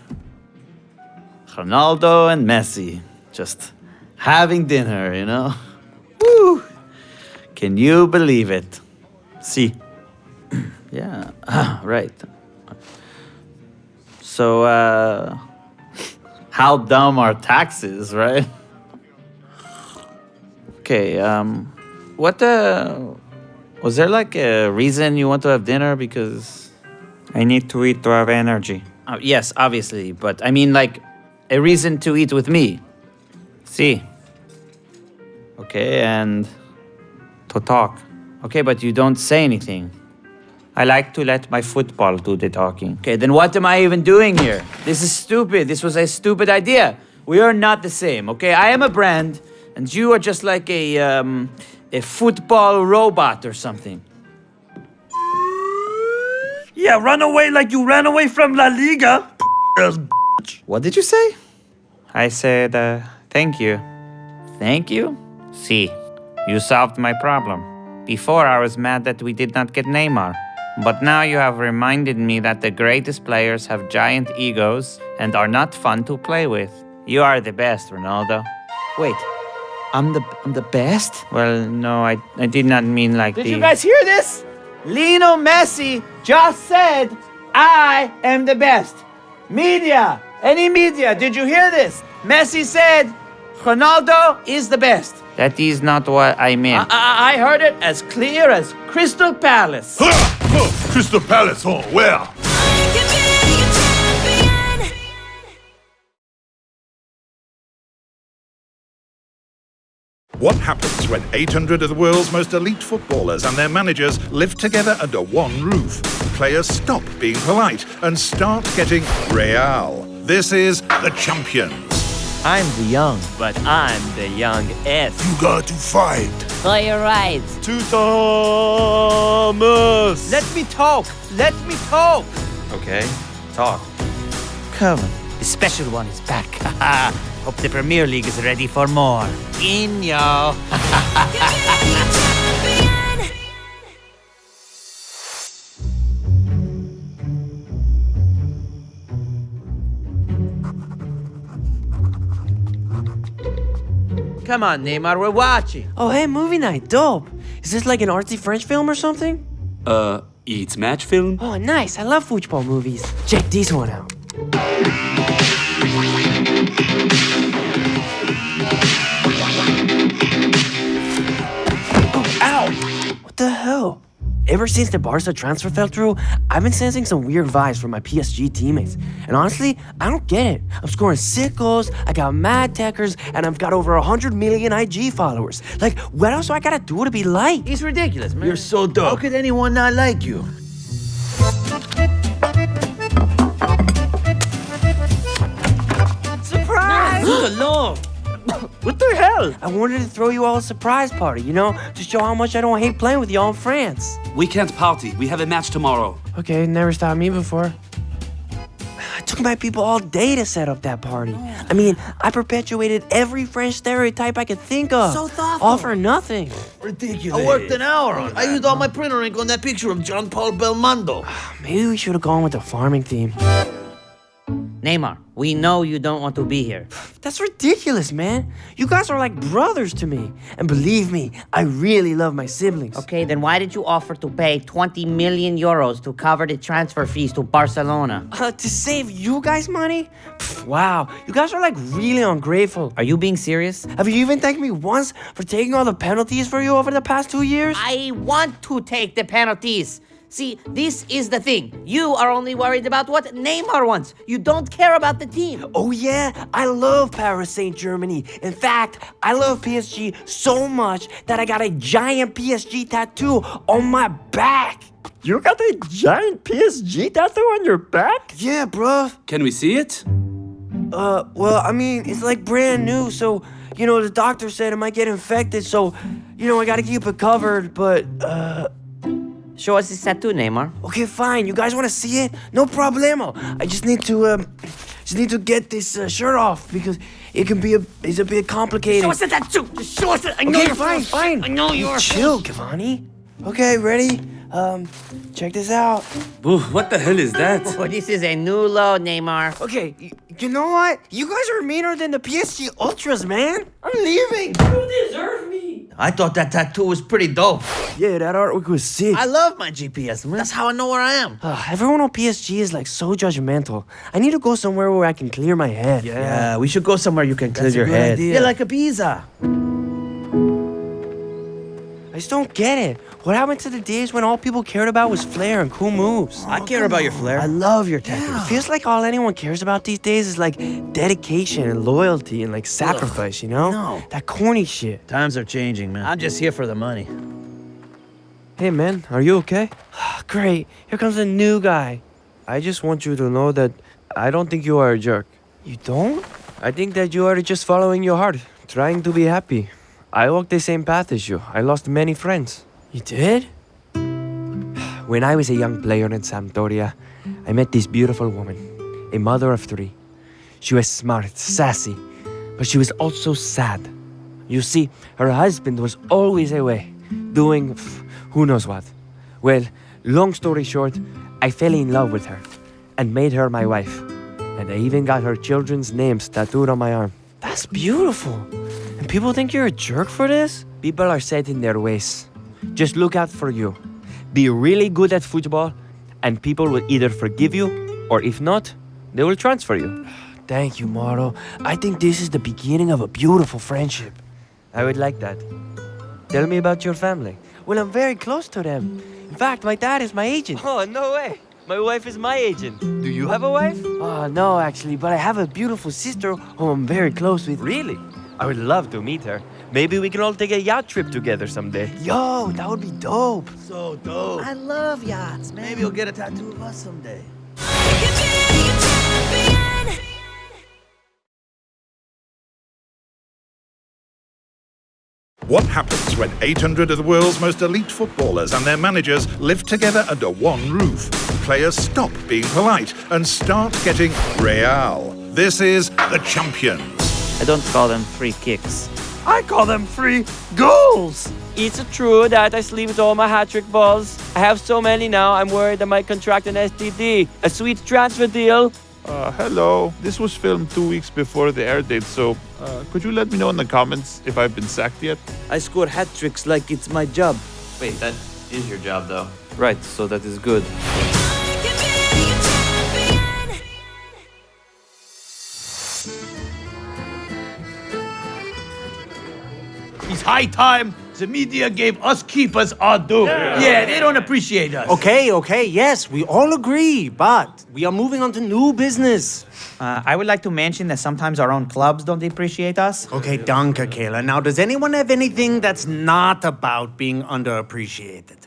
Ronaldo and Messi just having dinner, you know? Woo! Can you believe it? See. yeah, ah, right. So, uh, how dumb are taxes, right? Okay, um, what, uh, was there like a reason you want to have dinner? Because I need to eat to have energy. Uh, yes, obviously, but I mean like a reason to eat with me. See. Okay, and to talk. Okay, but you don't say anything. I like to let my football do the talking. Okay, then what am I even doing here? This is stupid. This was a stupid idea. We are not the same, okay? I am a brand, and you are just like a, um, a football robot or something. Yeah, run away like you ran away from La Liga. What did you say? I said, uh, thank you. Thank you? See, you solved my problem. Before I was mad that we did not get Neymar. But now you have reminded me that the greatest players have giant egos and are not fun to play with. You are the best, Ronaldo. Wait, I'm the I'm the best? Well, no, I, I did not mean like Did the... you guys hear this? Lino Messi just said, I am the best. Media, any media, did you hear this? Messi said, Ronaldo is the best. That is not what I meant. I, I heard it as clear as Crystal Palace. Crystal Palace, oh, where? What happens when 800 of the world's most elite footballers and their managers live together under one roof? Players stop being polite and start getting real. This is the Champions. I'm the young, but I'm the young S. You got to fight. For your rights. To Thomas. Let me talk. Let me talk. Okay, talk. Come on. The special one is back. Hope the Premier League is ready for more. In yo. Come on, Neymar, we're watching. Oh, hey, movie night. Dope. Is this like an artsy French film or something? Uh, it's match film? Oh, nice. I love football movies. Check this one out. Oh, ow! What the hell? Ever since the Barca transfer fell through, I've been sensing some weird vibes from my PSG teammates. And honestly, I don't get it. I'm scoring sick goals, I got mad tekkers, and I've got over 100 million IG followers. Like, what else do I gotta do to be liked? It's ridiculous, man. You're so dope. How could anyone not like you? Surprise! alone. What the hell? I wanted to throw you all a surprise party, you know, to show how much I don't hate playing with y'all in France. We can't party. We have a match tomorrow. Okay, never stopped me before. It took my people all day to set up that party. I mean, I perpetuated every French stereotype I could think of. So thoughtful. All for nothing. Ridiculous. I worked an hour on it. I used all my printer ink on that picture of John Paul Belmondo. Maybe we should have gone with the farming theme. Neymar, we know you don't want to be here. That's ridiculous, man. You guys are like brothers to me. And believe me, I really love my siblings. Okay, then why did you offer to pay 20 million euros to cover the transfer fees to Barcelona? Uh, to save you guys money? Pff, wow, you guys are like really ungrateful. Are you being serious? Have you even thanked me once for taking all the penalties for you over the past two years? I want to take the penalties. See, this is the thing. You are only worried about what Neymar wants. You don't care about the team. Oh yeah, I love Paris Saint Germany. In fact, I love PSG so much that I got a giant PSG tattoo on my back. You got a giant PSG tattoo on your back? Yeah, bruh. Can we see it? Uh, well, I mean, it's like brand new, so you know the doctor said it might get infected, so you know I gotta keep it covered. But uh. Show us this tattoo, Neymar. Okay, fine. You guys want to see it? No problemo. I just need to um, just need to get this uh, shirt off because it can be a it's a bit complicated. Show us the tattoo. Just show us it. I know okay, you're fine, full- fine. I know you're chill, Cavani. Okay, ready? Um, check this out. Ooh, what the hell is that? Oh, this is a new low, Neymar. Okay, you know what? You guys are meaner than the PSG Ultras, man. I'm leaving. You deserve me. I thought that tattoo was pretty dope. Yeah, that artwork was sick. I love my GPS, man. That's how I know where I am. Ugh, ah, everyone on PSG is like so judgmental. I need to go somewhere where I can clear my head. Yeah, we should go somewhere you can clear That's your head. idea. Yeah, like Ibiza. I just don't get it. What happened to the days when all people cared about was flair and cool moves? I care about your flair. I love your tattoo. It feels like all anyone cares about these days is like dedication and loyalty and like sacrifice, you know? No. That corny shit. Times are changing, man. I'm just here for the money. Hey man, are you okay? Great. Here comes a new guy. I just want you to know that I don't think you are a jerk. You don't? I think that you are just following your heart, trying to be happy. I walked the same path as you. I lost many friends. You did? When I was a young player in Sampdoria, I met this beautiful woman, a mother of three. She was smart, sassy, but she was also sad. You see, her husband was always away, doing who knows what. Well, long story short, I fell in love with her and made her my wife. And I even got her children's names tattooed on my arm. That's beautiful. And people think you're a jerk for this? People are set in their ways. Just look out for you. Be really good at football, and people will either forgive you, or if not, they will transfer you. Thank you, Mauro. I think this is the beginning of a beautiful friendship. I would like that. Tell me about your family. Well, I'm very close to them. In fact, my dad is my agent. Oh, no way. My wife is my agent. Do you have a wife? Oh, no, actually, but I have a beautiful sister who I'm very close with. Really? I would love to meet her. Maybe we can all take a yacht trip together someday. Yo, that would be dope. So dope. I love yachts, man. Maybe you'll get a tattoo of us someday. What happens when 800 of the world's most elite footballers and their managers live together under one roof? Players stop being polite and start getting real. This is the champions. I don't call them free kicks. I call them free goals. It's true that I sleep with all my hat trick balls. I have so many now, I'm worried I might contract an STD. A sweet transfer deal. Uh, hello. This was filmed two weeks before the air date, so uh, could you let me know in the comments if I've been sacked yet? I score hat tricks like it's my job. Wait, that is your job, though. Right, so that is good. It's high time the media gave us keepers our due. Yeah. they don't appreciate us. Okay, okay, yes, we all agree, but we are moving on to new business. Uh, I would like to mention that sometimes our own clubs don't appreciate us. Okay, danke, Keylor. Now, does anyone have anything that's not about being underappreciated?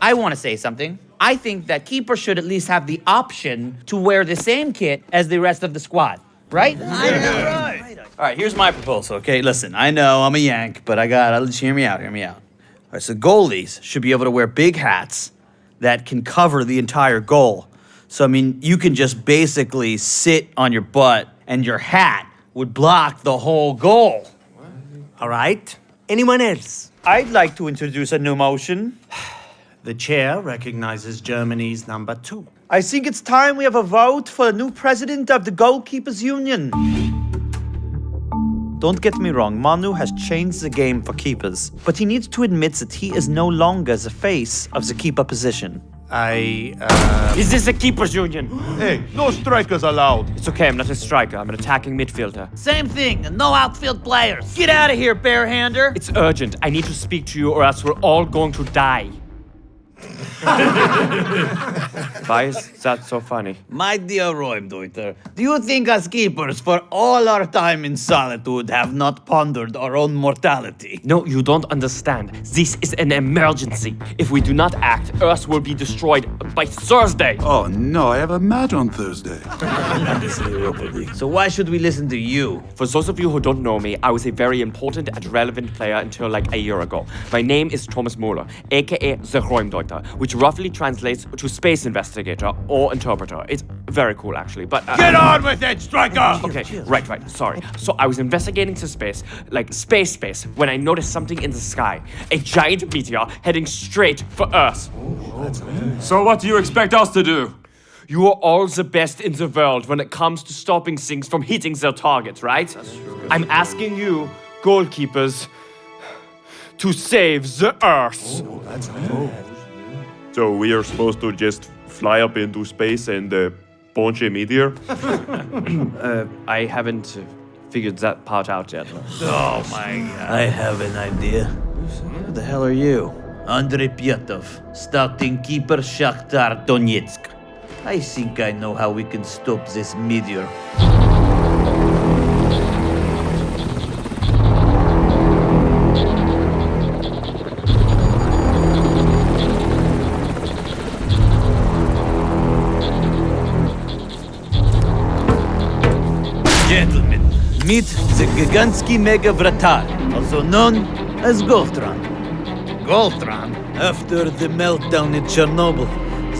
I want to say something. I think that keepers should at least have the option to wear the same kit as the rest of the squad, right? All right, here's my proposal, okay? Listen, I know I'm a Yank, but I gotta, just hear me out, hear me out. All right, so goalies should be able to wear big hats that can cover the entire goal. So, I mean, you can just basically sit on your butt and your hat would block the whole goal. All right. Anyone else? I'd like to introduce a new motion. The chair recognizes Germany's number two. I think it's time we have a vote for a new president of the Goalkeepers Union. Don't get me wrong, Manu has changed the game for keepers, but he needs to admit that he is no longer the face of the keeper position. I, uh... Is this a keeper's union? Hey, no strikers allowed. It's okay, I'm not a striker. I'm an attacking midfielder. Same thing, no outfield players. Get out of here, barehander. It's urgent. I need to speak to you or else we're all going to die. Why is that so funny? My dear Räumdeuter, do you think us keepers, for all our time in solitude, have not pondered our own mortality? No, you don't understand. This is an emergency. If we do not act, Earth will be destroyed by Thursday. Oh no, I have a match on Thursday. so why should we listen to you? For those of you who don't know me, I was a very important and relevant player until like a year ago. My name is Thomas Muller, aka the Which roughly translates to space investigator or interpreter. It's very cool, actually. But uh, Get on with it, striker! Okay, right, right. Sorry. So I was investigating to space, like space, space, when I noticed something in the sky. A giant meteor heading straight for Earth. So what do you expect us to do? You are all the best in the world when it comes to stopping things from hitting their targets, right? I'm asking you, goalkeepers, to save the Earth. So we are supposed to just fly up into space and uh, punch a meteor? uh, I haven't uh, figured that part out yet. Oh my god. I have an idea. Who the hell are you? Andrei Pyatov, starting keeper Shakhtar Donetsk. I think I know how we can stop this meteor. Meet the Gigantsky Mega Vratar, also known as Goltron. Goltron? After the meltdown in Chernobyl,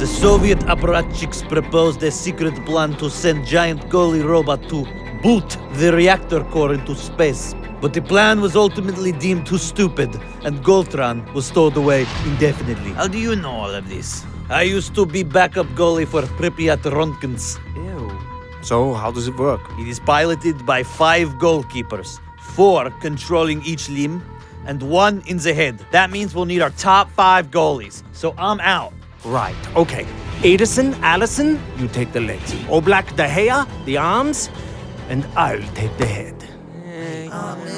the Soviet apparatchiks proposed a secret plan to send giant goalie robot to boot the reactor core into space. But the plan was ultimately deemed too stupid, and Goltron was stowed away indefinitely. How do you know all of this? I used to be backup goalie for Pripyat Ronkins. So, how does it work? It is piloted by five goalkeepers, four controlling each limb, and one in the head. That means we'll need our top five goalies. So I'm out. Right, okay. Ederson, Alisson, you take the legs. Oblak, De Gea, the arms, and I'll take the head. Oh, I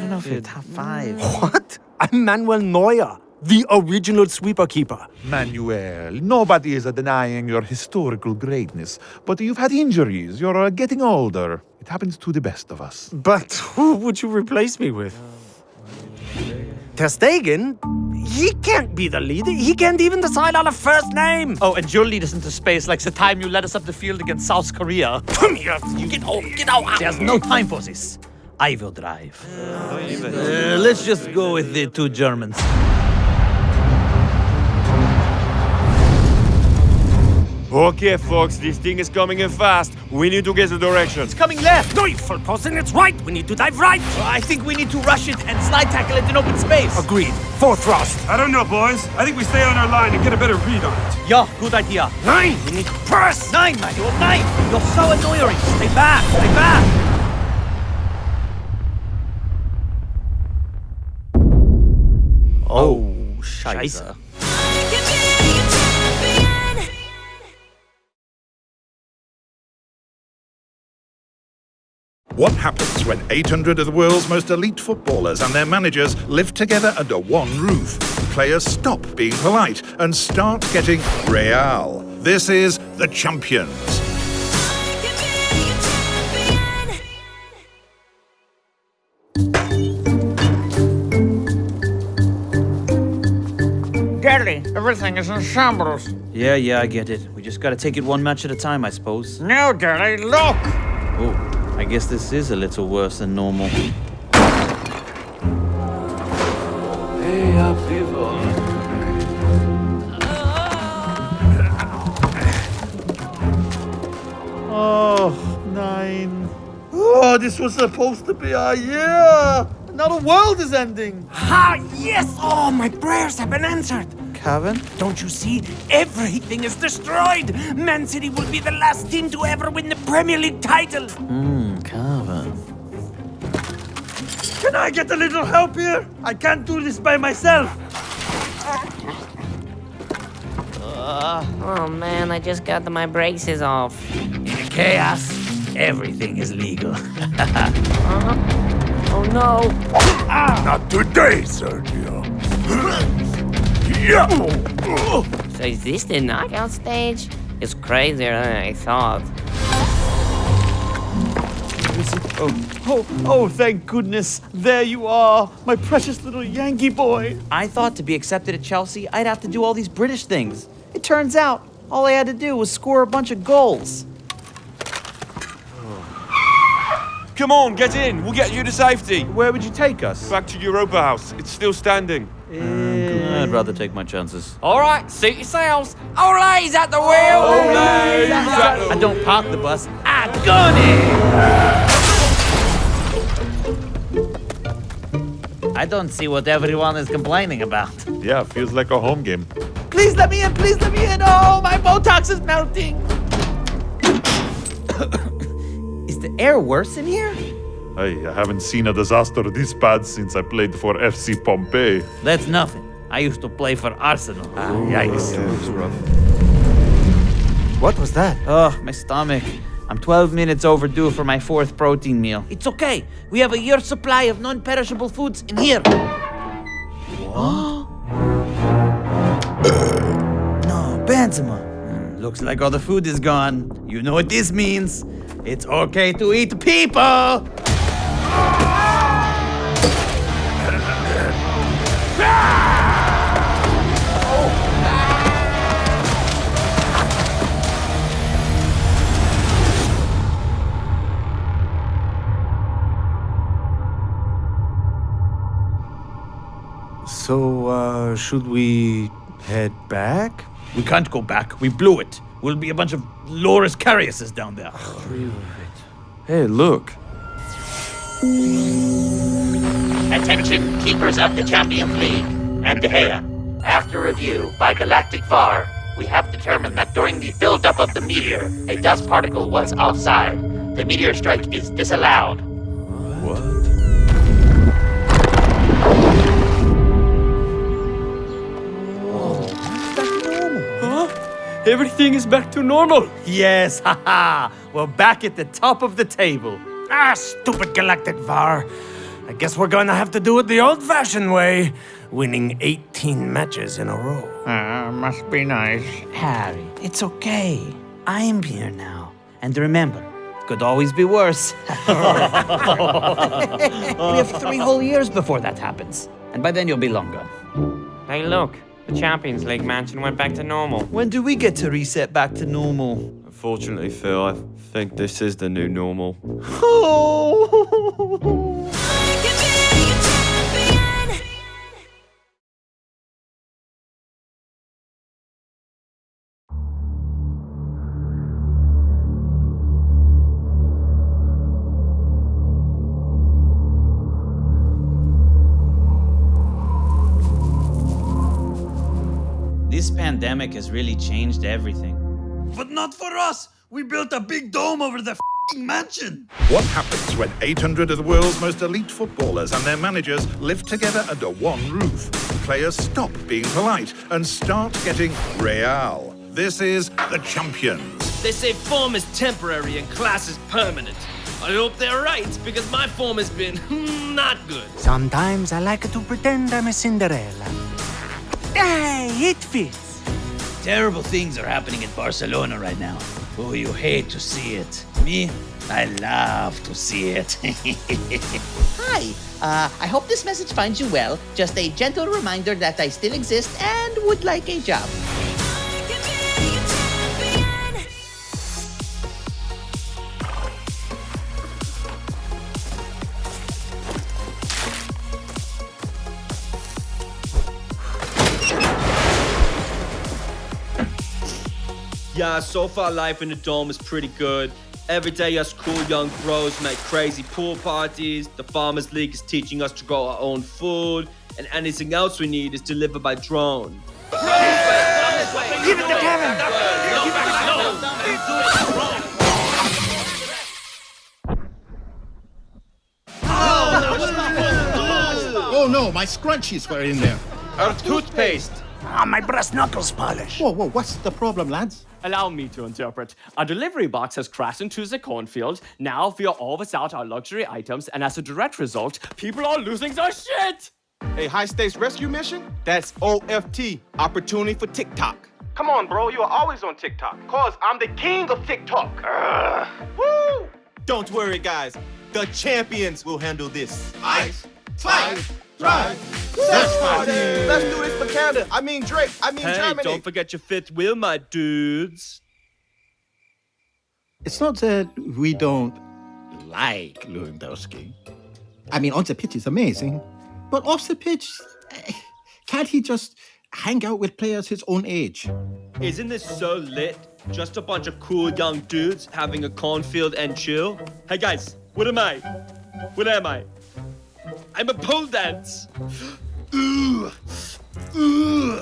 don't know if you're top five. What? I'm Manuel Neuer, the original sweeper keeper. Manuel, nobody is denying your historical greatness, but you've had injuries. You're uh, getting older. It happens to the best of us. But who would you replace me with? Ter Stegen? He can't be the leader. He can't even decide on a first name. Oh, and you'll lead us into space like the time you led us up the field against South Korea. Come here. You get out. Get out. There's no time for this. I will drive. Uh, let's just go with the two Germans. Okay, folks, this thing is coming in fast. We need to get the direction. It's coming left. No, for person, it's right. We need to dive right. I think we need to rush it and slide tackle it in open space. Agreed. Four thrust. I don't know, boys. I think we stay on our line and get a better read on it. Yeah, good idea. Nine. We need to press. Nine, Manuel, nine. You're so annoying. Stay back. Stay back. Oh, Scheiße. What happens when 800 of the world's most elite footballers and their managers live together under one roof? Players stop being polite and start getting real. This is The Champions. Daddy, everything is in shambles. Yeah, yeah, I get it. We just gotta take it one match at a time, I suppose. No, Daddy, look! Oh, I guess this is a little worse than normal. Hey, up, people. Oh, nine. Oh, this was supposed to be our year. Now the world is ending. Ha! Yes! Oh, my prayers have been answered. Kevin? Don't you see? Everything is destroyed. Man City will be the last team to ever win the Premier League title. Hmm, Calvin. Can I get a little help here? I can't do this by myself. Oh man, I just got my braces off. In chaos, everything is legal. Uh-huh. Oh no. Not today, Sergio. Yeah. So is this the knockout stage? It's crazier than I thought. Oh, oh, oh, thank goodness. There you are, my precious little Yankee boy. I thought to be accepted at Chelsea, I'd have to do all these British things. It turns out, all I had to do was score a bunch of goals. Come on, get in. We'll get you to safety. Where would you take us? Back to Europa House. It's still standing. Um, I'd rather take my chances. All right, suit yourselves. Ole's at the wheel. Ole's at the- I don't park the bus. I gun it. I don't see what everyone is complaining about. Yeah, feels like a home game. Please let me in. Please let me in. Oh, my Botox is melting. is the air worse in here? Hey, I haven't seen a disaster this bad since I played for FC Pompeii. That's nothing. I used to play for Arsenal. Ah, yikes. What was that? Oh, my stomach. I'm 12 minutes overdue for my fourth protein meal. It's okay. We have a year's supply of non-perishable foods in here. What? no, Benzema. Hmm, Looks like all the food is gone. You know what this means. It's okay to eat people. So, uh, should we head back? We can't go back. We blew it. We'll be a bunch of Loris Kariuses down there. Hey, look. Attention, keepers of the Champions League and De Gea. After review by Galactic VAR, we have determined that during the build-up of the meteor, a dust particle was offside. The meteor strike is disallowed. What? Huh? Everything is back to normal. Yes, haha. We're back at the top of the table. Ah, stupid Galactic VAR. I guess we're gonna have to do it the old-fashioned way, winning 18 matches in a row. Ah, must be nice. Harry, it's okay. I'm here now. And remember, it could always be worse. we have three whole years before that happens. And by then you'll be long gone. Hey, look. The Champions League mansion went back to normal. When do we get to reset back to normal? Unfortunately, Phil, I think this is the new normal. This pandemic has really changed everything. But not for us. We built a big dome over the fing mansion. What happens when 800 of the world's most elite footballers and their managers live together under one roof? Players stop being polite and start getting real. This is the Champions. They say form is temporary and class is permanent. I hope they're right, because my form has been hmm, not good. Sometimes I like to pretend I'm a Cinderella. Hey, it fits. Terrible things are happening in Barcelona right now. Oh, you hate to see it. Me, I love to see it. Hi, uh, I hope this message finds you well. Just a gentle reminder that I still exist and would like a job. Yeah, so far life in the dome is pretty good. Every day us cool young bros make crazy pool parties. The Farmers League is teaching us to grow our own food. And anything else we need is delivered by drone. Give it to Kevin. Oh no, my scrunchies were in there. Our toothpaste. Ah, my brass knuckles polish. Whoa, whoa, what's the problem, lads? Allow me to interpret. A delivery box has crashed into the cornfield. Now we are all without our luxury items, and as a direct result, people are losing their shit! A high stakes rescue mission? That's OFT, Opportunity for TikTok. Come on, bro, you are always on TikTok. Cause I'm the king of TikTok. Woo! Don't worry, guys. The champions will handle this. Ice, fight, drive, sex party. Let's do this for Canada. I mean Drake. I mean Hey, Germany. don't forget your fifth wheel, my dudes. It's not that we don't like Lewandowski. I mean, on the pitch he's amazing, but off the pitch, eh, can't he just hang out with players his own age? Isn't this so lit? Just a bunch of cool young dudes having a cornfield and chill? Hey guys, what am I? What am I? I'm a pole dance. Ooh. Ooh.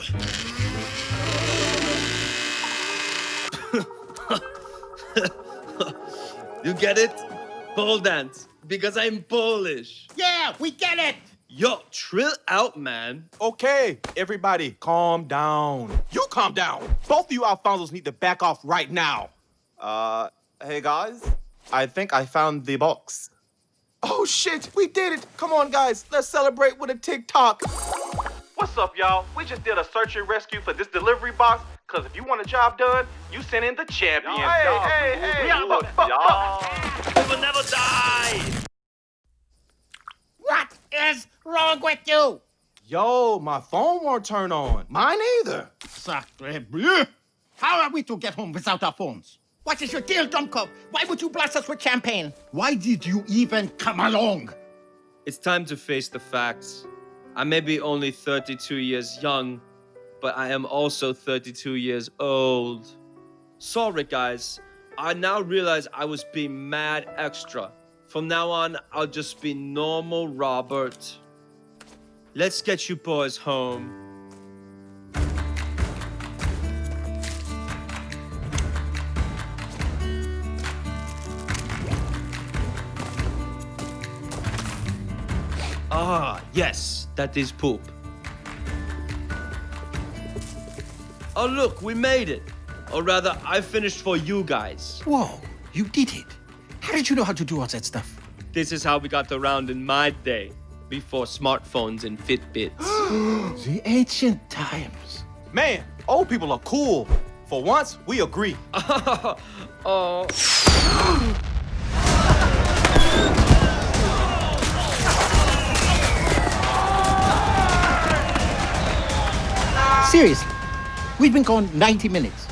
you get it? Pole dance. Because I'm Polish. Yeah, we get it. Yo, trill out, man. Okay, everybody, calm down. You calm down. Both of you Alfonsos need to back off right now. Uh, hey guys, I think I found the box. Oh shit, we did it. Come on, guys, let's celebrate with a TikTok. What's up, y'all? We just did a search and rescue for this delivery box. Cause if you want a job done, you send in the champions. Hey, y'all, hey, hey, we are y'all. We will never die. What is wrong with you? Yo, my phone won't turn on. Mine either. Sacre bleu! How are we to get home without our phones? What is your deal, Dummkopf? Why would you blast us with champagne? Why did you even come along? It's time to face the facts. I may be only 32 years young, but I am also 32 years old. Sorry, guys. I now realize I was being mad extra. From now on, I'll just be normal Robert. Let's get you boys home. Ah, yes, that is poop. Oh, look, we made it. Or rather, I finished for you guys. Whoa, you did it. How did you know how to do all that stuff? This is how we got around in my day, before smartphones and Fitbits. the ancient times. Man, old people are cool. For once, we agree. oh. Seriously, we've been gone 90 minutes.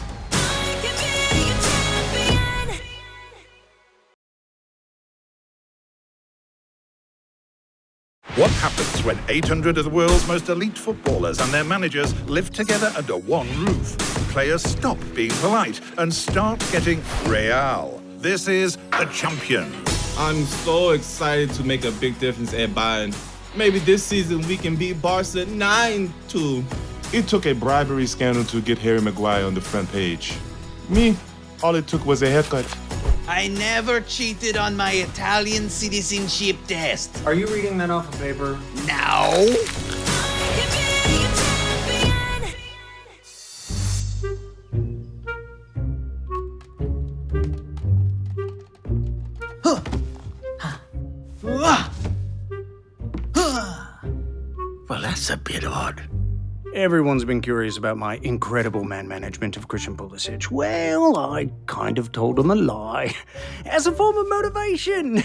What happens when 800 of the world's most elite footballers and their managers live together under one roof? Players stop being polite and start getting real. This is the Champions. I'm so excited to make a big difference at Bayern. Maybe this season we can beat Barca 9-2. It took a bribery scandal to get Harry Maguire on the front page. Me, all it took was a haircut. I never cheated on my Italian citizenship test. Are you reading that off of paper? No. Well, that's a bit odd. Everyone's been curious about my incredible man management of Christian Pulisic. Well, I kind of told him a lie as a form of motivation.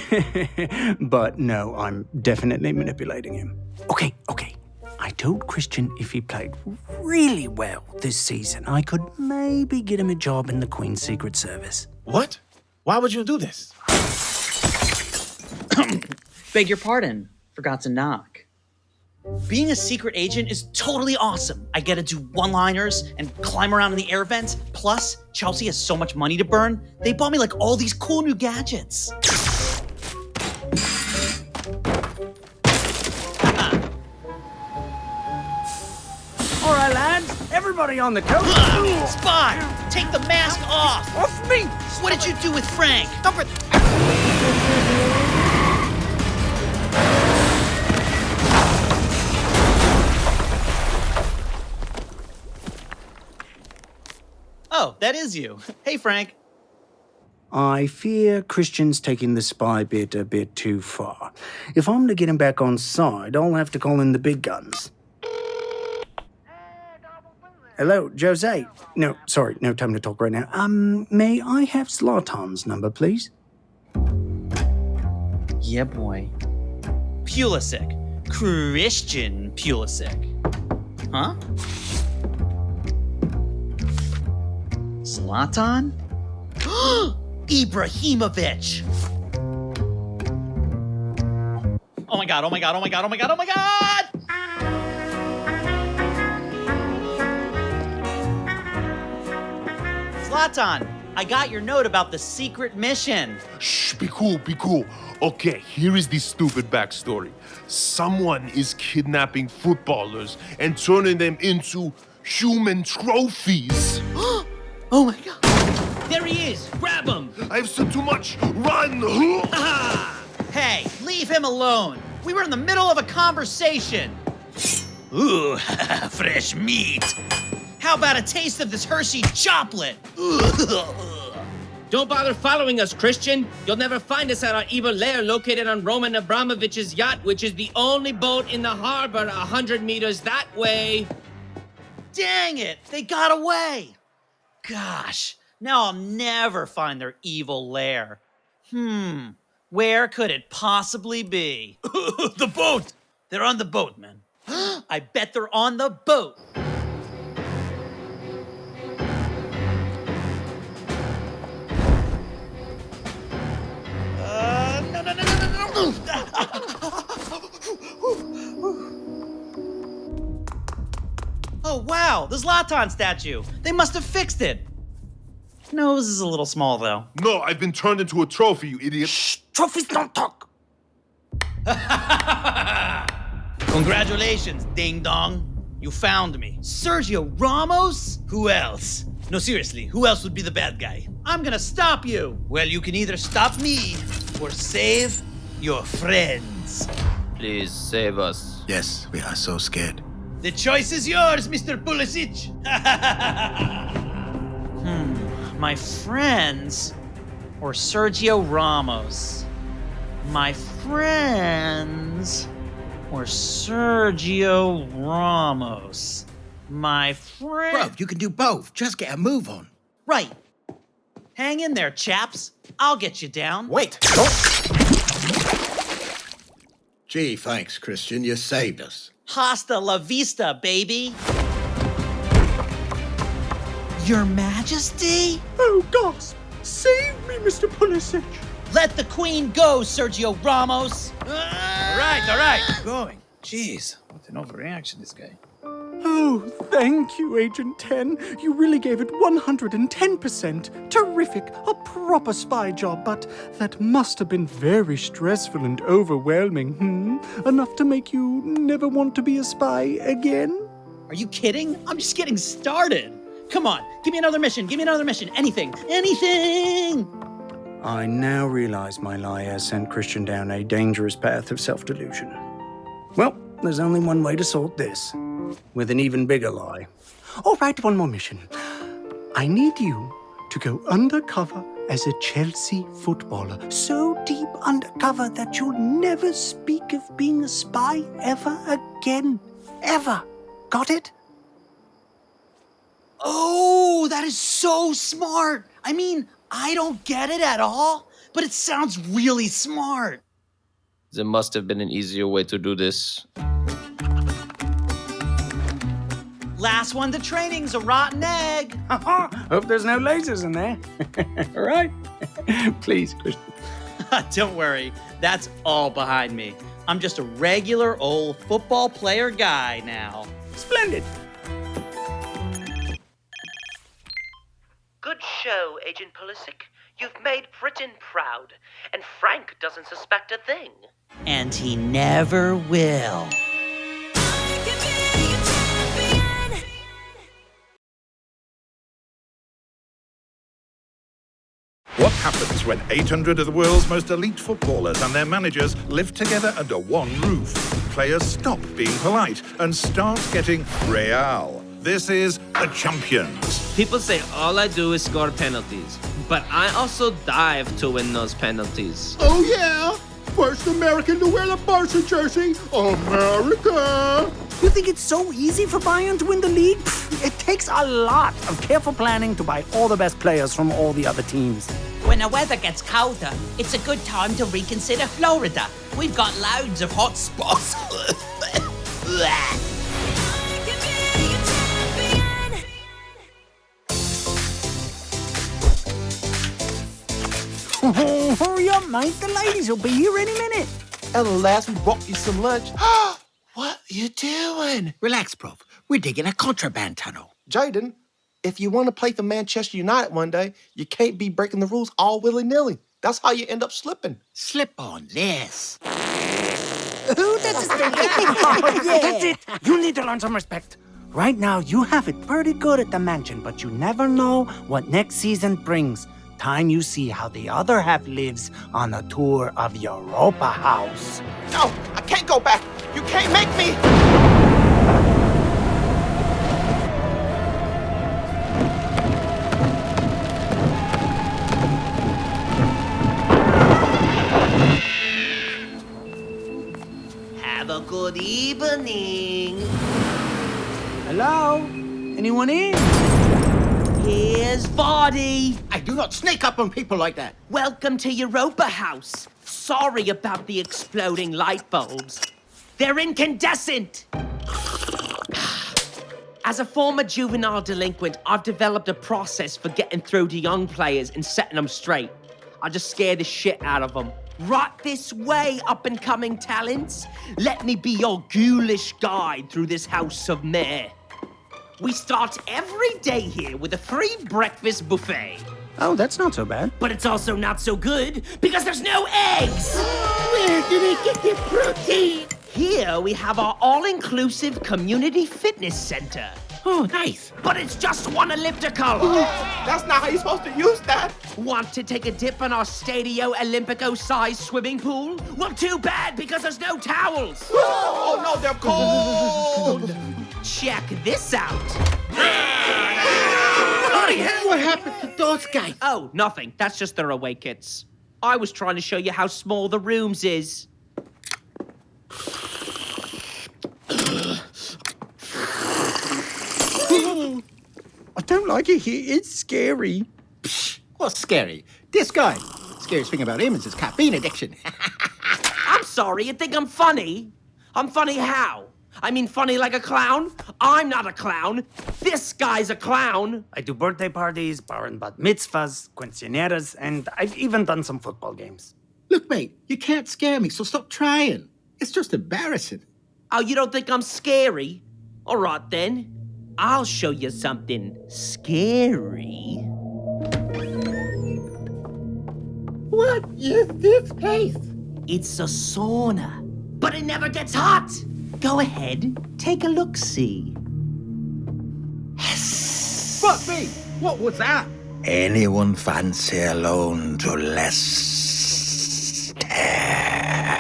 but no, I'm definitely manipulating him. Okay, okay. I told Christian if he played really well this season, I could maybe get him a job in the Queen's Secret Service. What? Why would you do this? Beg your pardon. Forgot to knock. Being a secret agent is totally awesome. I get to do one-liners and climb around in the air vents. Plus, Chelsea has so much money to burn. They bought me like all these cool new gadgets. All right, lads, everybody on the coast. Spy, take the mask off. Off me. What did you do with Frank? Number. Oh, that is you. Hey, Frank. I fear Christian's taking the spy bit a bit too far. If I'm to get him back on side, I'll have to call in the big guns. Hello, Jose. No, sorry, no time to talk right now. Um, may I have Zlatan's number, please? Yeah, boy. Pulisic. Christian Pulisic. Huh? Zlatan? Ibrahimovic! Oh my god, oh my god, oh my god, oh my god, oh my god! Zlatan, I got your note about the secret mission. Shh, be cool, be cool. Okay, here is the stupid backstory. Someone is kidnapping footballers and turning them into human trophies. oh my god. There he is! Grab him! I've said too much. Run! Hey, leave him alone. We were in the middle of a conversation. Ooh, fresh meat. How about a taste of this Hershey chocolate? Don't bother following us, Christian. You'll never find us at our evil lair located on Roman Abramovich's yacht, which is the only boat in the harbor a hundred meters that way. Dang it, they got away. Gosh, now I'll never find their evil lair. Hmm, where could it possibly be? the boat! They're on the boat, man. I bet they're on the boat. Uh, no, no, no, no, no, no. Oh, wow, the Zlatan statue. They must have fixed it. Nose is a little small, though. No, I've been turned into a trophy, you idiot. Shh, trophies don't talk. Congratulations, ding dong. You found me. Sergio Ramos? Who else? No, seriously, who else would be the bad guy? I'm gonna stop you. Well, you can either stop me or save your friends. Please save us. Yes, we are so scared. The choice is yours, Mr. Pulisic. hmm, my friends or Sergio Ramos? My friends or Sergio Ramos? My friend. Bro, you can do both. Just get a move on. Right. Hang in there, chaps. I'll get you down. Wait. Gee, thanks, Christian. You saved us. Hasta la vista, baby. Your Majesty? Oh, gods! Save me, Mr. Pulisic! Let the Queen go, Sergio Ramos! All right, all right, going. Jeez, what an overreaction, this guy. Oh, thank you, Agent 10. You really gave it 110%. Terrific. A proper spy job, but that must have been very stressful and overwhelming, hmm? Enough to make you never want to be a spy again? Are you kidding? I'm just getting started. Come on, give me another mission. Give me another mission. Anything. Anything. I now realize my lie has sent Christian down a dangerous path of self delusion. Well, there's only one way to sort this with an even bigger lie. All right, one more mission. I need you to go undercover as a Chelsea footballer, so deep undercover that you'll never speak of being a spy ever again. Ever. Got it? Oh, that is so smart. I mean, I don't get it at all, but it sounds really smart. There must have been an easier way to do this. Last one to training's a rotten egg. Hope there's no lasers in there. all right. Please, Christian. Don't worry, that's all behind me. I'm just a regular old football player guy now. Splendid. Good show, Agent Pulisic. You've made Britain proud, and Frank doesn't suspect a thing. And he never will. What happens when 800 of the world's most elite footballers and their managers live together under one roof? Players stop being polite and start getting real. This is the champions. People say all I do is score penalties, but I also dive to win those penalties. Oh, yeah? First American to wear the Barca jersey, America! You think it's so easy for Bayern to win the league? It takes a lot of careful planning to buy all the best players from all the other teams. When the weather gets colder, it's a good time to reconsider Florida. We've got loads of hot spots. Hurry up, mate. The ladies will be here any minute. At last, we brought you some lunch. what you doing? Relax, Prof. We're digging a contraband tunnel. Jadon, if you want to play for Manchester United one day, you can't be breaking the rules all willy nilly. That's how you end up slipping. Slip on this. Ooh, that's That's it. You need to learn some respect. Right now, you have it pretty good at the mansion, but you never know what next season brings. Time you see how the other half lives on a tour of Europa House. No, I can't go back. You can't make me. Have a good evening. Hello? Anyone in? Here's Vardy. I do not sneak up on people like that. Welcome to Europa House. Sorry about the exploding light bulbs. They're incandescent. As a former juvenile delinquent, I've developed a process for getting through to young players and setting them straight. I just scare the shit out of them. Right this way, up and coming talents. Let me be your ghoulish guide through this house of meh. We start every day here with a free breakfast buffet. Oh, that's not so bad. But it's also not so good because there's no eggs. Where did they get their protein? Here we have our all-inclusive community fitness center. Oh, nice. But it's just one elliptical. That's not how you're supposed to use that. Want to take a dip in our Stadio Olympico-sized swimming pool? Well, too bad because there's no towels. Oh, no, they're cold. Check this out. What happened to those guys? Oh, nothing. That's just their away kits. I was trying to show you how small the rooms is. I don't like it here. It's scary. What's scary? This guy. Scariest thing about him is his caffeine addiction. I'm sorry, you think I'm funny? I'm funny how? I mean funny like a clown? I'm not a clown. This guy's a clown. I do birthday parties, bar and bat mitzvahs, quinceañeras, and I've even done some football games. Look, mate, you can't scare me, so stop trying. It's just embarrassing. Oh, you don't think I'm scary? All right then. I'll show you something scary. What is this place? It's a sauna, but it never gets hot. Go ahead, take a look see. Yes. Fuck me! What was that? Anyone fancy a loan to Leicester?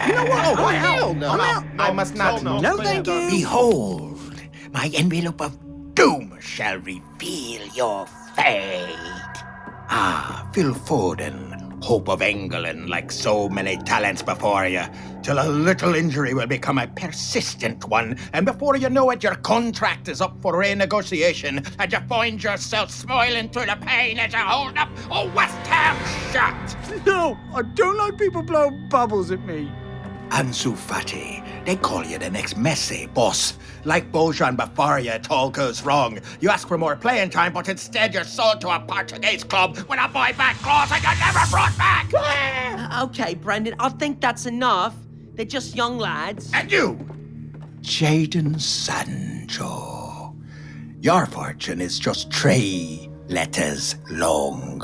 You know what? Oh, hell no. I'm out. I must not. no. No, thank you. Behold, my envelope of doom shall reveal your fate. Ah, Phil Foden, hope of England, like so many talents before you, till a little injury will become a persistent one, and before you know it, your contract is up for renegotiation, and you find yourself smiling through the pain as you hold up a West Ham shirt. No, I don't like people blowing bubbles at me. Ansu Fati. They call you the next Messi, boss. Like Bojan before you, it all goes wrong. You ask for more playing time, but instead you're sold to a Portuguese club with a buyback clause and you're never brought back! Uh, okay, Brendan, I think that's enough. They're just young lads. And you, Jadon Sancho. Your fortune is just three letters long.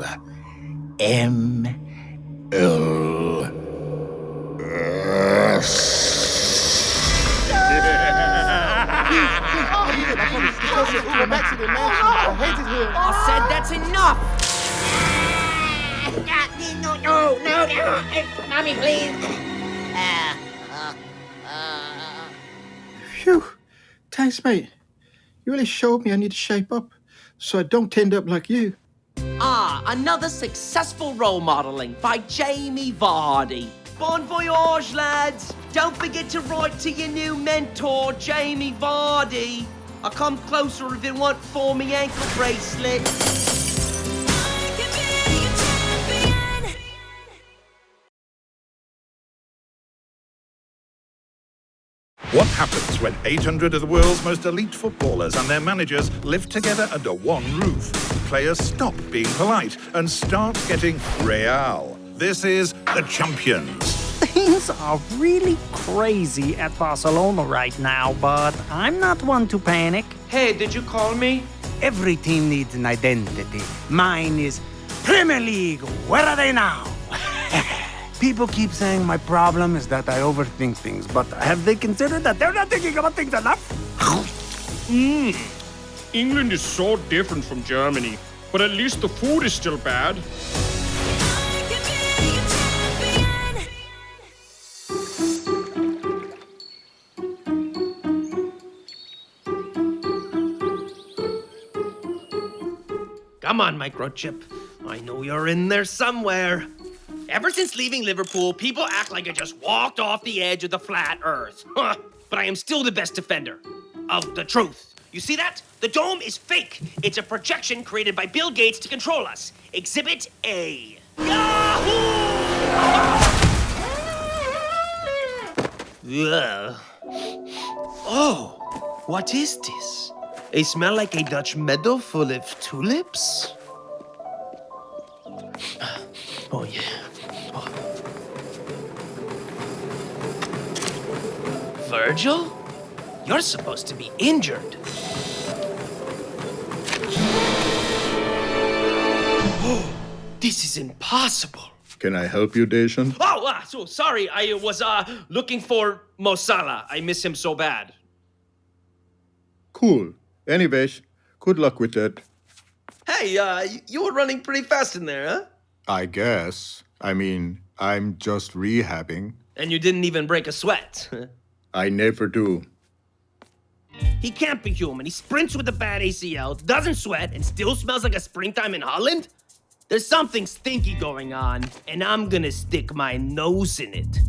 M L S. I said that's enough. No, no, no, no. Mommy, please. Phew. Thanks, mate. You really showed me I need to shape up so I don't end up like you. Ah, another successful role modeling by Jamie Vardy. Bon voyage, lads. Don't forget to write to your new mentor, Jamie Vardy. I'll come closer if it weren't for me ankle bracelet. What happens when 800 of the world's most elite footballers and their managers live together under one roof? Players stop being polite and start getting real. This is the Champions. Things are really crazy at Barcelona right now, but I'm not one to panic. Hey, did you call me? Every team needs an identity. Mine is Premier League. Where are they now? People keep saying my problem is that I overthink things, but have they considered that they're not thinking about things enough? Mmm. England is so different from Germany, but at least the food is still bad. On, Microchip. I know you're in there somewhere. Ever since leaving Liverpool, people act like I just walked off the edge of the flat earth. But I am still the best defender of the truth. You see that? The dome is fake. It's a projection created by Bill Gates to control us. Exhibit A. Ugh. Oh, what is this? They smell like a Dutch meadow full of tulips? Oh, yeah. Oh. Virgil? You're supposed to be injured. Oh, this is impossible. Can I help you, Dejan? Oh, ah, so sorry. I was uh looking for Mo Salah. I miss him so bad. Cool. Anyways, good luck with that. Hey, uh, you were running pretty fast in there, huh? I guess. I mean, I'm just rehabbing. And you didn't even break a sweat. I never do. he can't be human. He sprints with a bad ACL, doesn't sweat, and still smells like a springtime in Holland? There's something stinky going on, and I'm gonna stick my nose in it.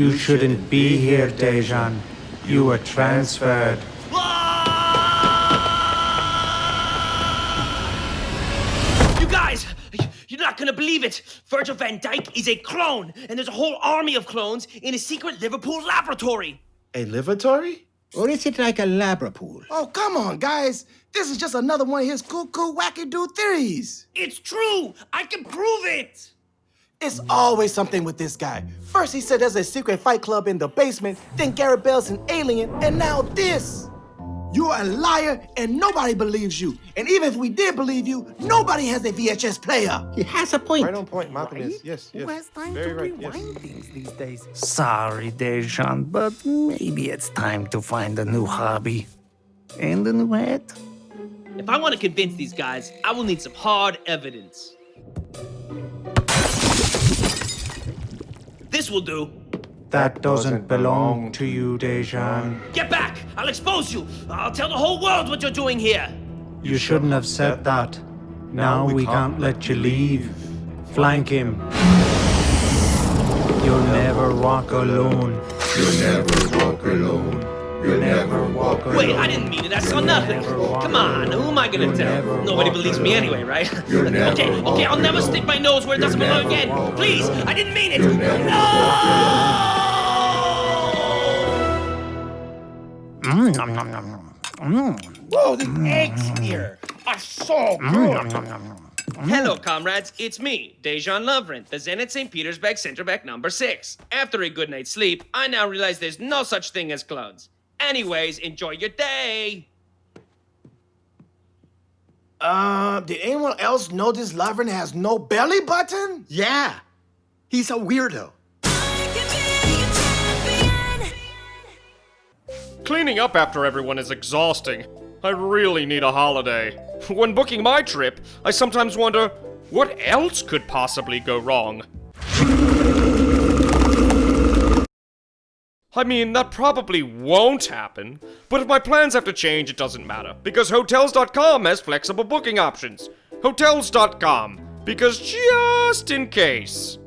You shouldn't be here, Dejan. You were transferred. You guys, you're not gonna believe it. Virgil van Dijk is a clone, and there's a whole army of clones in a secret Liverpool laboratory. A laboratory? Or is it like a labrapool? Oh, come on, guys. This is just another one of his cuckoo wackadoo theories. It's true. I can prove it. It's always something with this guy. First he said there's a secret fight club in the basement, then Gareth Bale's an alien, and now this. You're a liar and nobody believes you. And even if we did believe you, nobody has a VHS player. He has a point. Right on point, Malcom is. Yes, yes. Who has time Very to right, rewind yes. things these days? Sorry, Dejan, but maybe it's time to find a new hobby. And a new hat. If I want to convince these guys, I will need some hard evidence. This will do. That doesn't belong to you, Dejan. Get back! I'll expose you! I'll tell the whole world what you're doing here! You shouldn't have said that. Now we can't let you leave. Flank him. You'll never walk alone. You'll never walk alone. You'll never walk alone. Wait, I didn't mean it. I saw nothing. Come on, who am I gonna tell? Nobody believes me anyway, right? okay, okay, I'll never stick my nose where it doesn't belong again. Please, I didn't mean it. No! Mm, nom, nom, nom, nom. Mm. Whoa, the eggs here are so good. Hello, comrades. It's me, Dejan Lovren, the Zenit St. Petersburg center back number six. After a good night's sleep, I now realize there's no such thing as clones. Anyways, enjoy your day. Uh, did anyone else notice Lovren has no belly button? Yeah. He's a weirdo. Cleaning up after everyone is exhausting. I really need a holiday. When booking my trip, I sometimes wonder what else could possibly go wrong. I mean, that probably won't happen, but if my plans have to change, it doesn't matter, because Hotels.com has flexible booking options. Hotels.com, because just in case.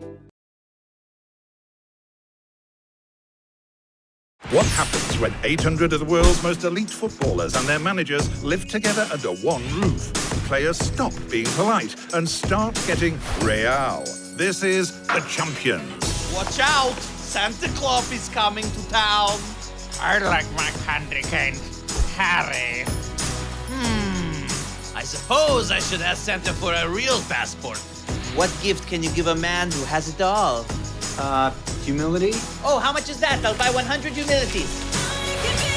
What happens when 800 of the world's most elite footballers and their managers live together under one roof? Players stop being polite and start getting real. This is the champions. Watch out! Santa Claus is coming to town. I like my candy cane, Harry. Hmm. I suppose I should ask Santa for a real passport. What gift can you give a man who has it all? Uh, humility? Oh, how much is that? I'll buy 100 humilities.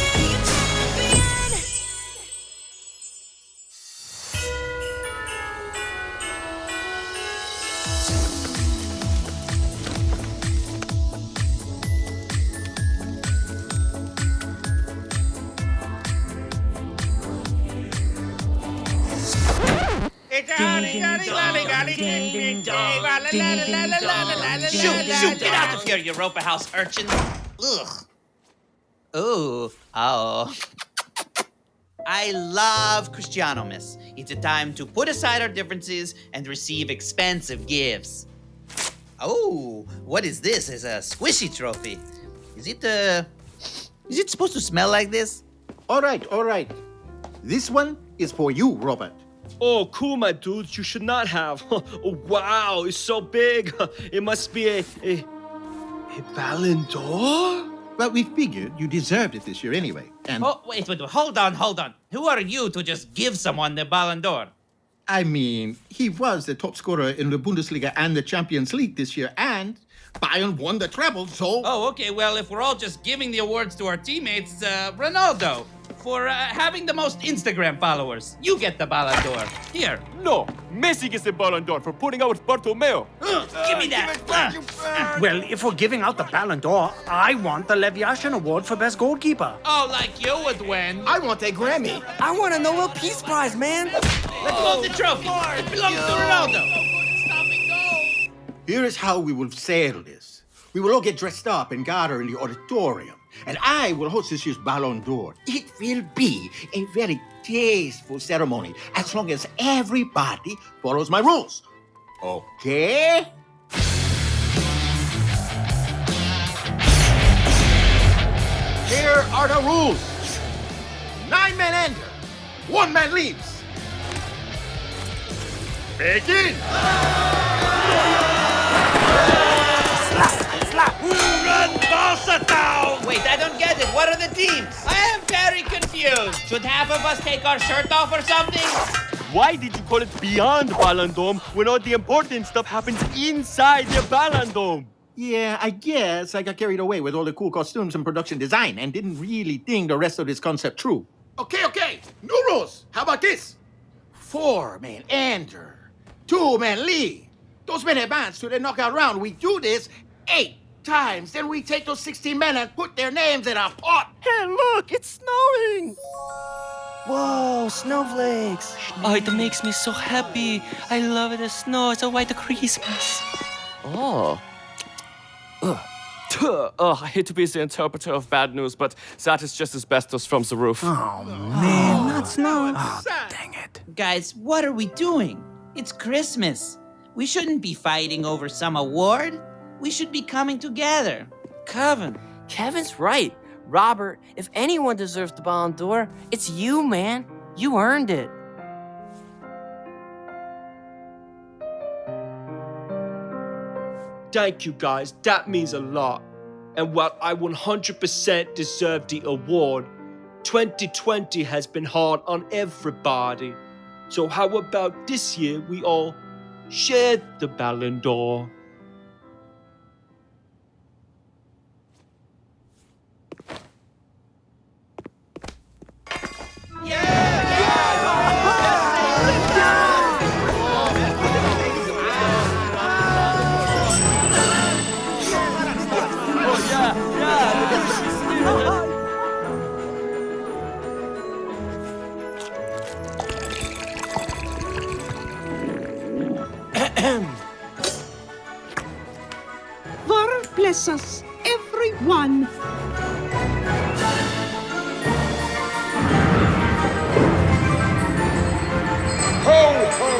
Shoot, shoot, get out of here, Europa House urchin. Ugh. Ooh, oh. I love Cristiano, miss. It's a time to put aside our differences and receive expensive gifts. Oh, what is this? It's a squishy trophy. Is it, uh, is it supposed to smell like this? All right, all right. This one is for you, Robert. Oh, cool, my dudes. You should not have. Oh, wow, it's so big. It must be a, a, a Ballon d'Or? Well, we figured you deserved it this year anyway. And Oh, wait, wait, wait, hold on, hold on. Who are you to just give someone the Ballon d'Or? I mean, he was the top scorer in the Bundesliga and the Champions League this year, and Bayern won the treble, so. Oh, okay, well, if we're all just giving the awards to our teammates, uh, Ronaldo, for uh, having the most Instagram followers, you get the Ballon d'Or. Here. No, Messi gets the Ballon d'Or for putting out with Bartomeu. give me that. Uh, Well, if we're giving out the Ballon d'Or, I want the Lev Yashin Award for Best Goalkeeper. Oh, like you would win. I want a Grammy. I want a Nobel Peace Prize, man. Let's move the trophy. It belongs to Ronaldo. Here is how we will settle this. We will all get dressed up and gather in the auditorium, and I will host this year's Ballon d'Or. It will be a very tasteful ceremony, as long as everybody follows my rules. Okay? Here are the rules. Nine men enter, one man leaves. Begin! Barca? Wait, I don't get it. What are the teams? I am very confused. Should half of us take our shirt off or something? Why did you call it beyond Ballon Dome when all the important stuff happens inside the Ballon Dome? Yeah, I guess I got carried away with all the cool costumes and production design and didn't really think the rest of this concept true. Okay, okay. New rules. How about this? Four men enter, two men Lee. Those men advance to the knockout round. We do this eight times. Then we take those 16 men and put their names in a pot. Hey, look, it's snowing. Whoa, snowflakes. Oh, it makes me so happy. I love the snow. It's a white Christmas. Oh. Ugh. Tuh. Ugh, I hate to be the interpreter of bad news, but that is just asbestos from the roof. Oh, man, oh. not snow. Oh, ah, dang it. Guys, what are we doing? It's Christmas. We shouldn't be fighting over some award. We should be coming together. Kevin. Kevin's right. Robert, if anyone deserves the Ballon d'Or, it's you, man. You earned it. Thank you, guys. That means a lot. And while I 100% deserve the award, 2020 has been hard on everybody. So how about this year we all share the Ballon d'Or? Bless us, everyone. Ho, ho,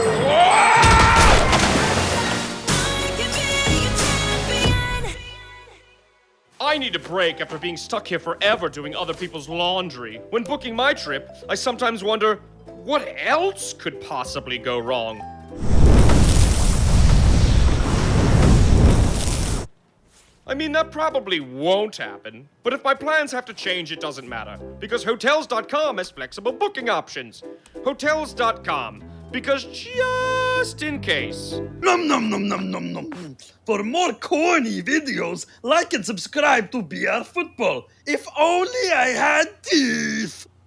I need a break after being stuck here forever doing other people's laundry. When booking my trip, I sometimes wonder what else could possibly go wrong? I mean, that probably won't happen. But if my plans have to change, it doesn't matter. Because Hotels.com has flexible booking options. Hotels.com. Because just in case. Num num num num num num. For more corny videos, like and subscribe to BR Football. If only I had teeth.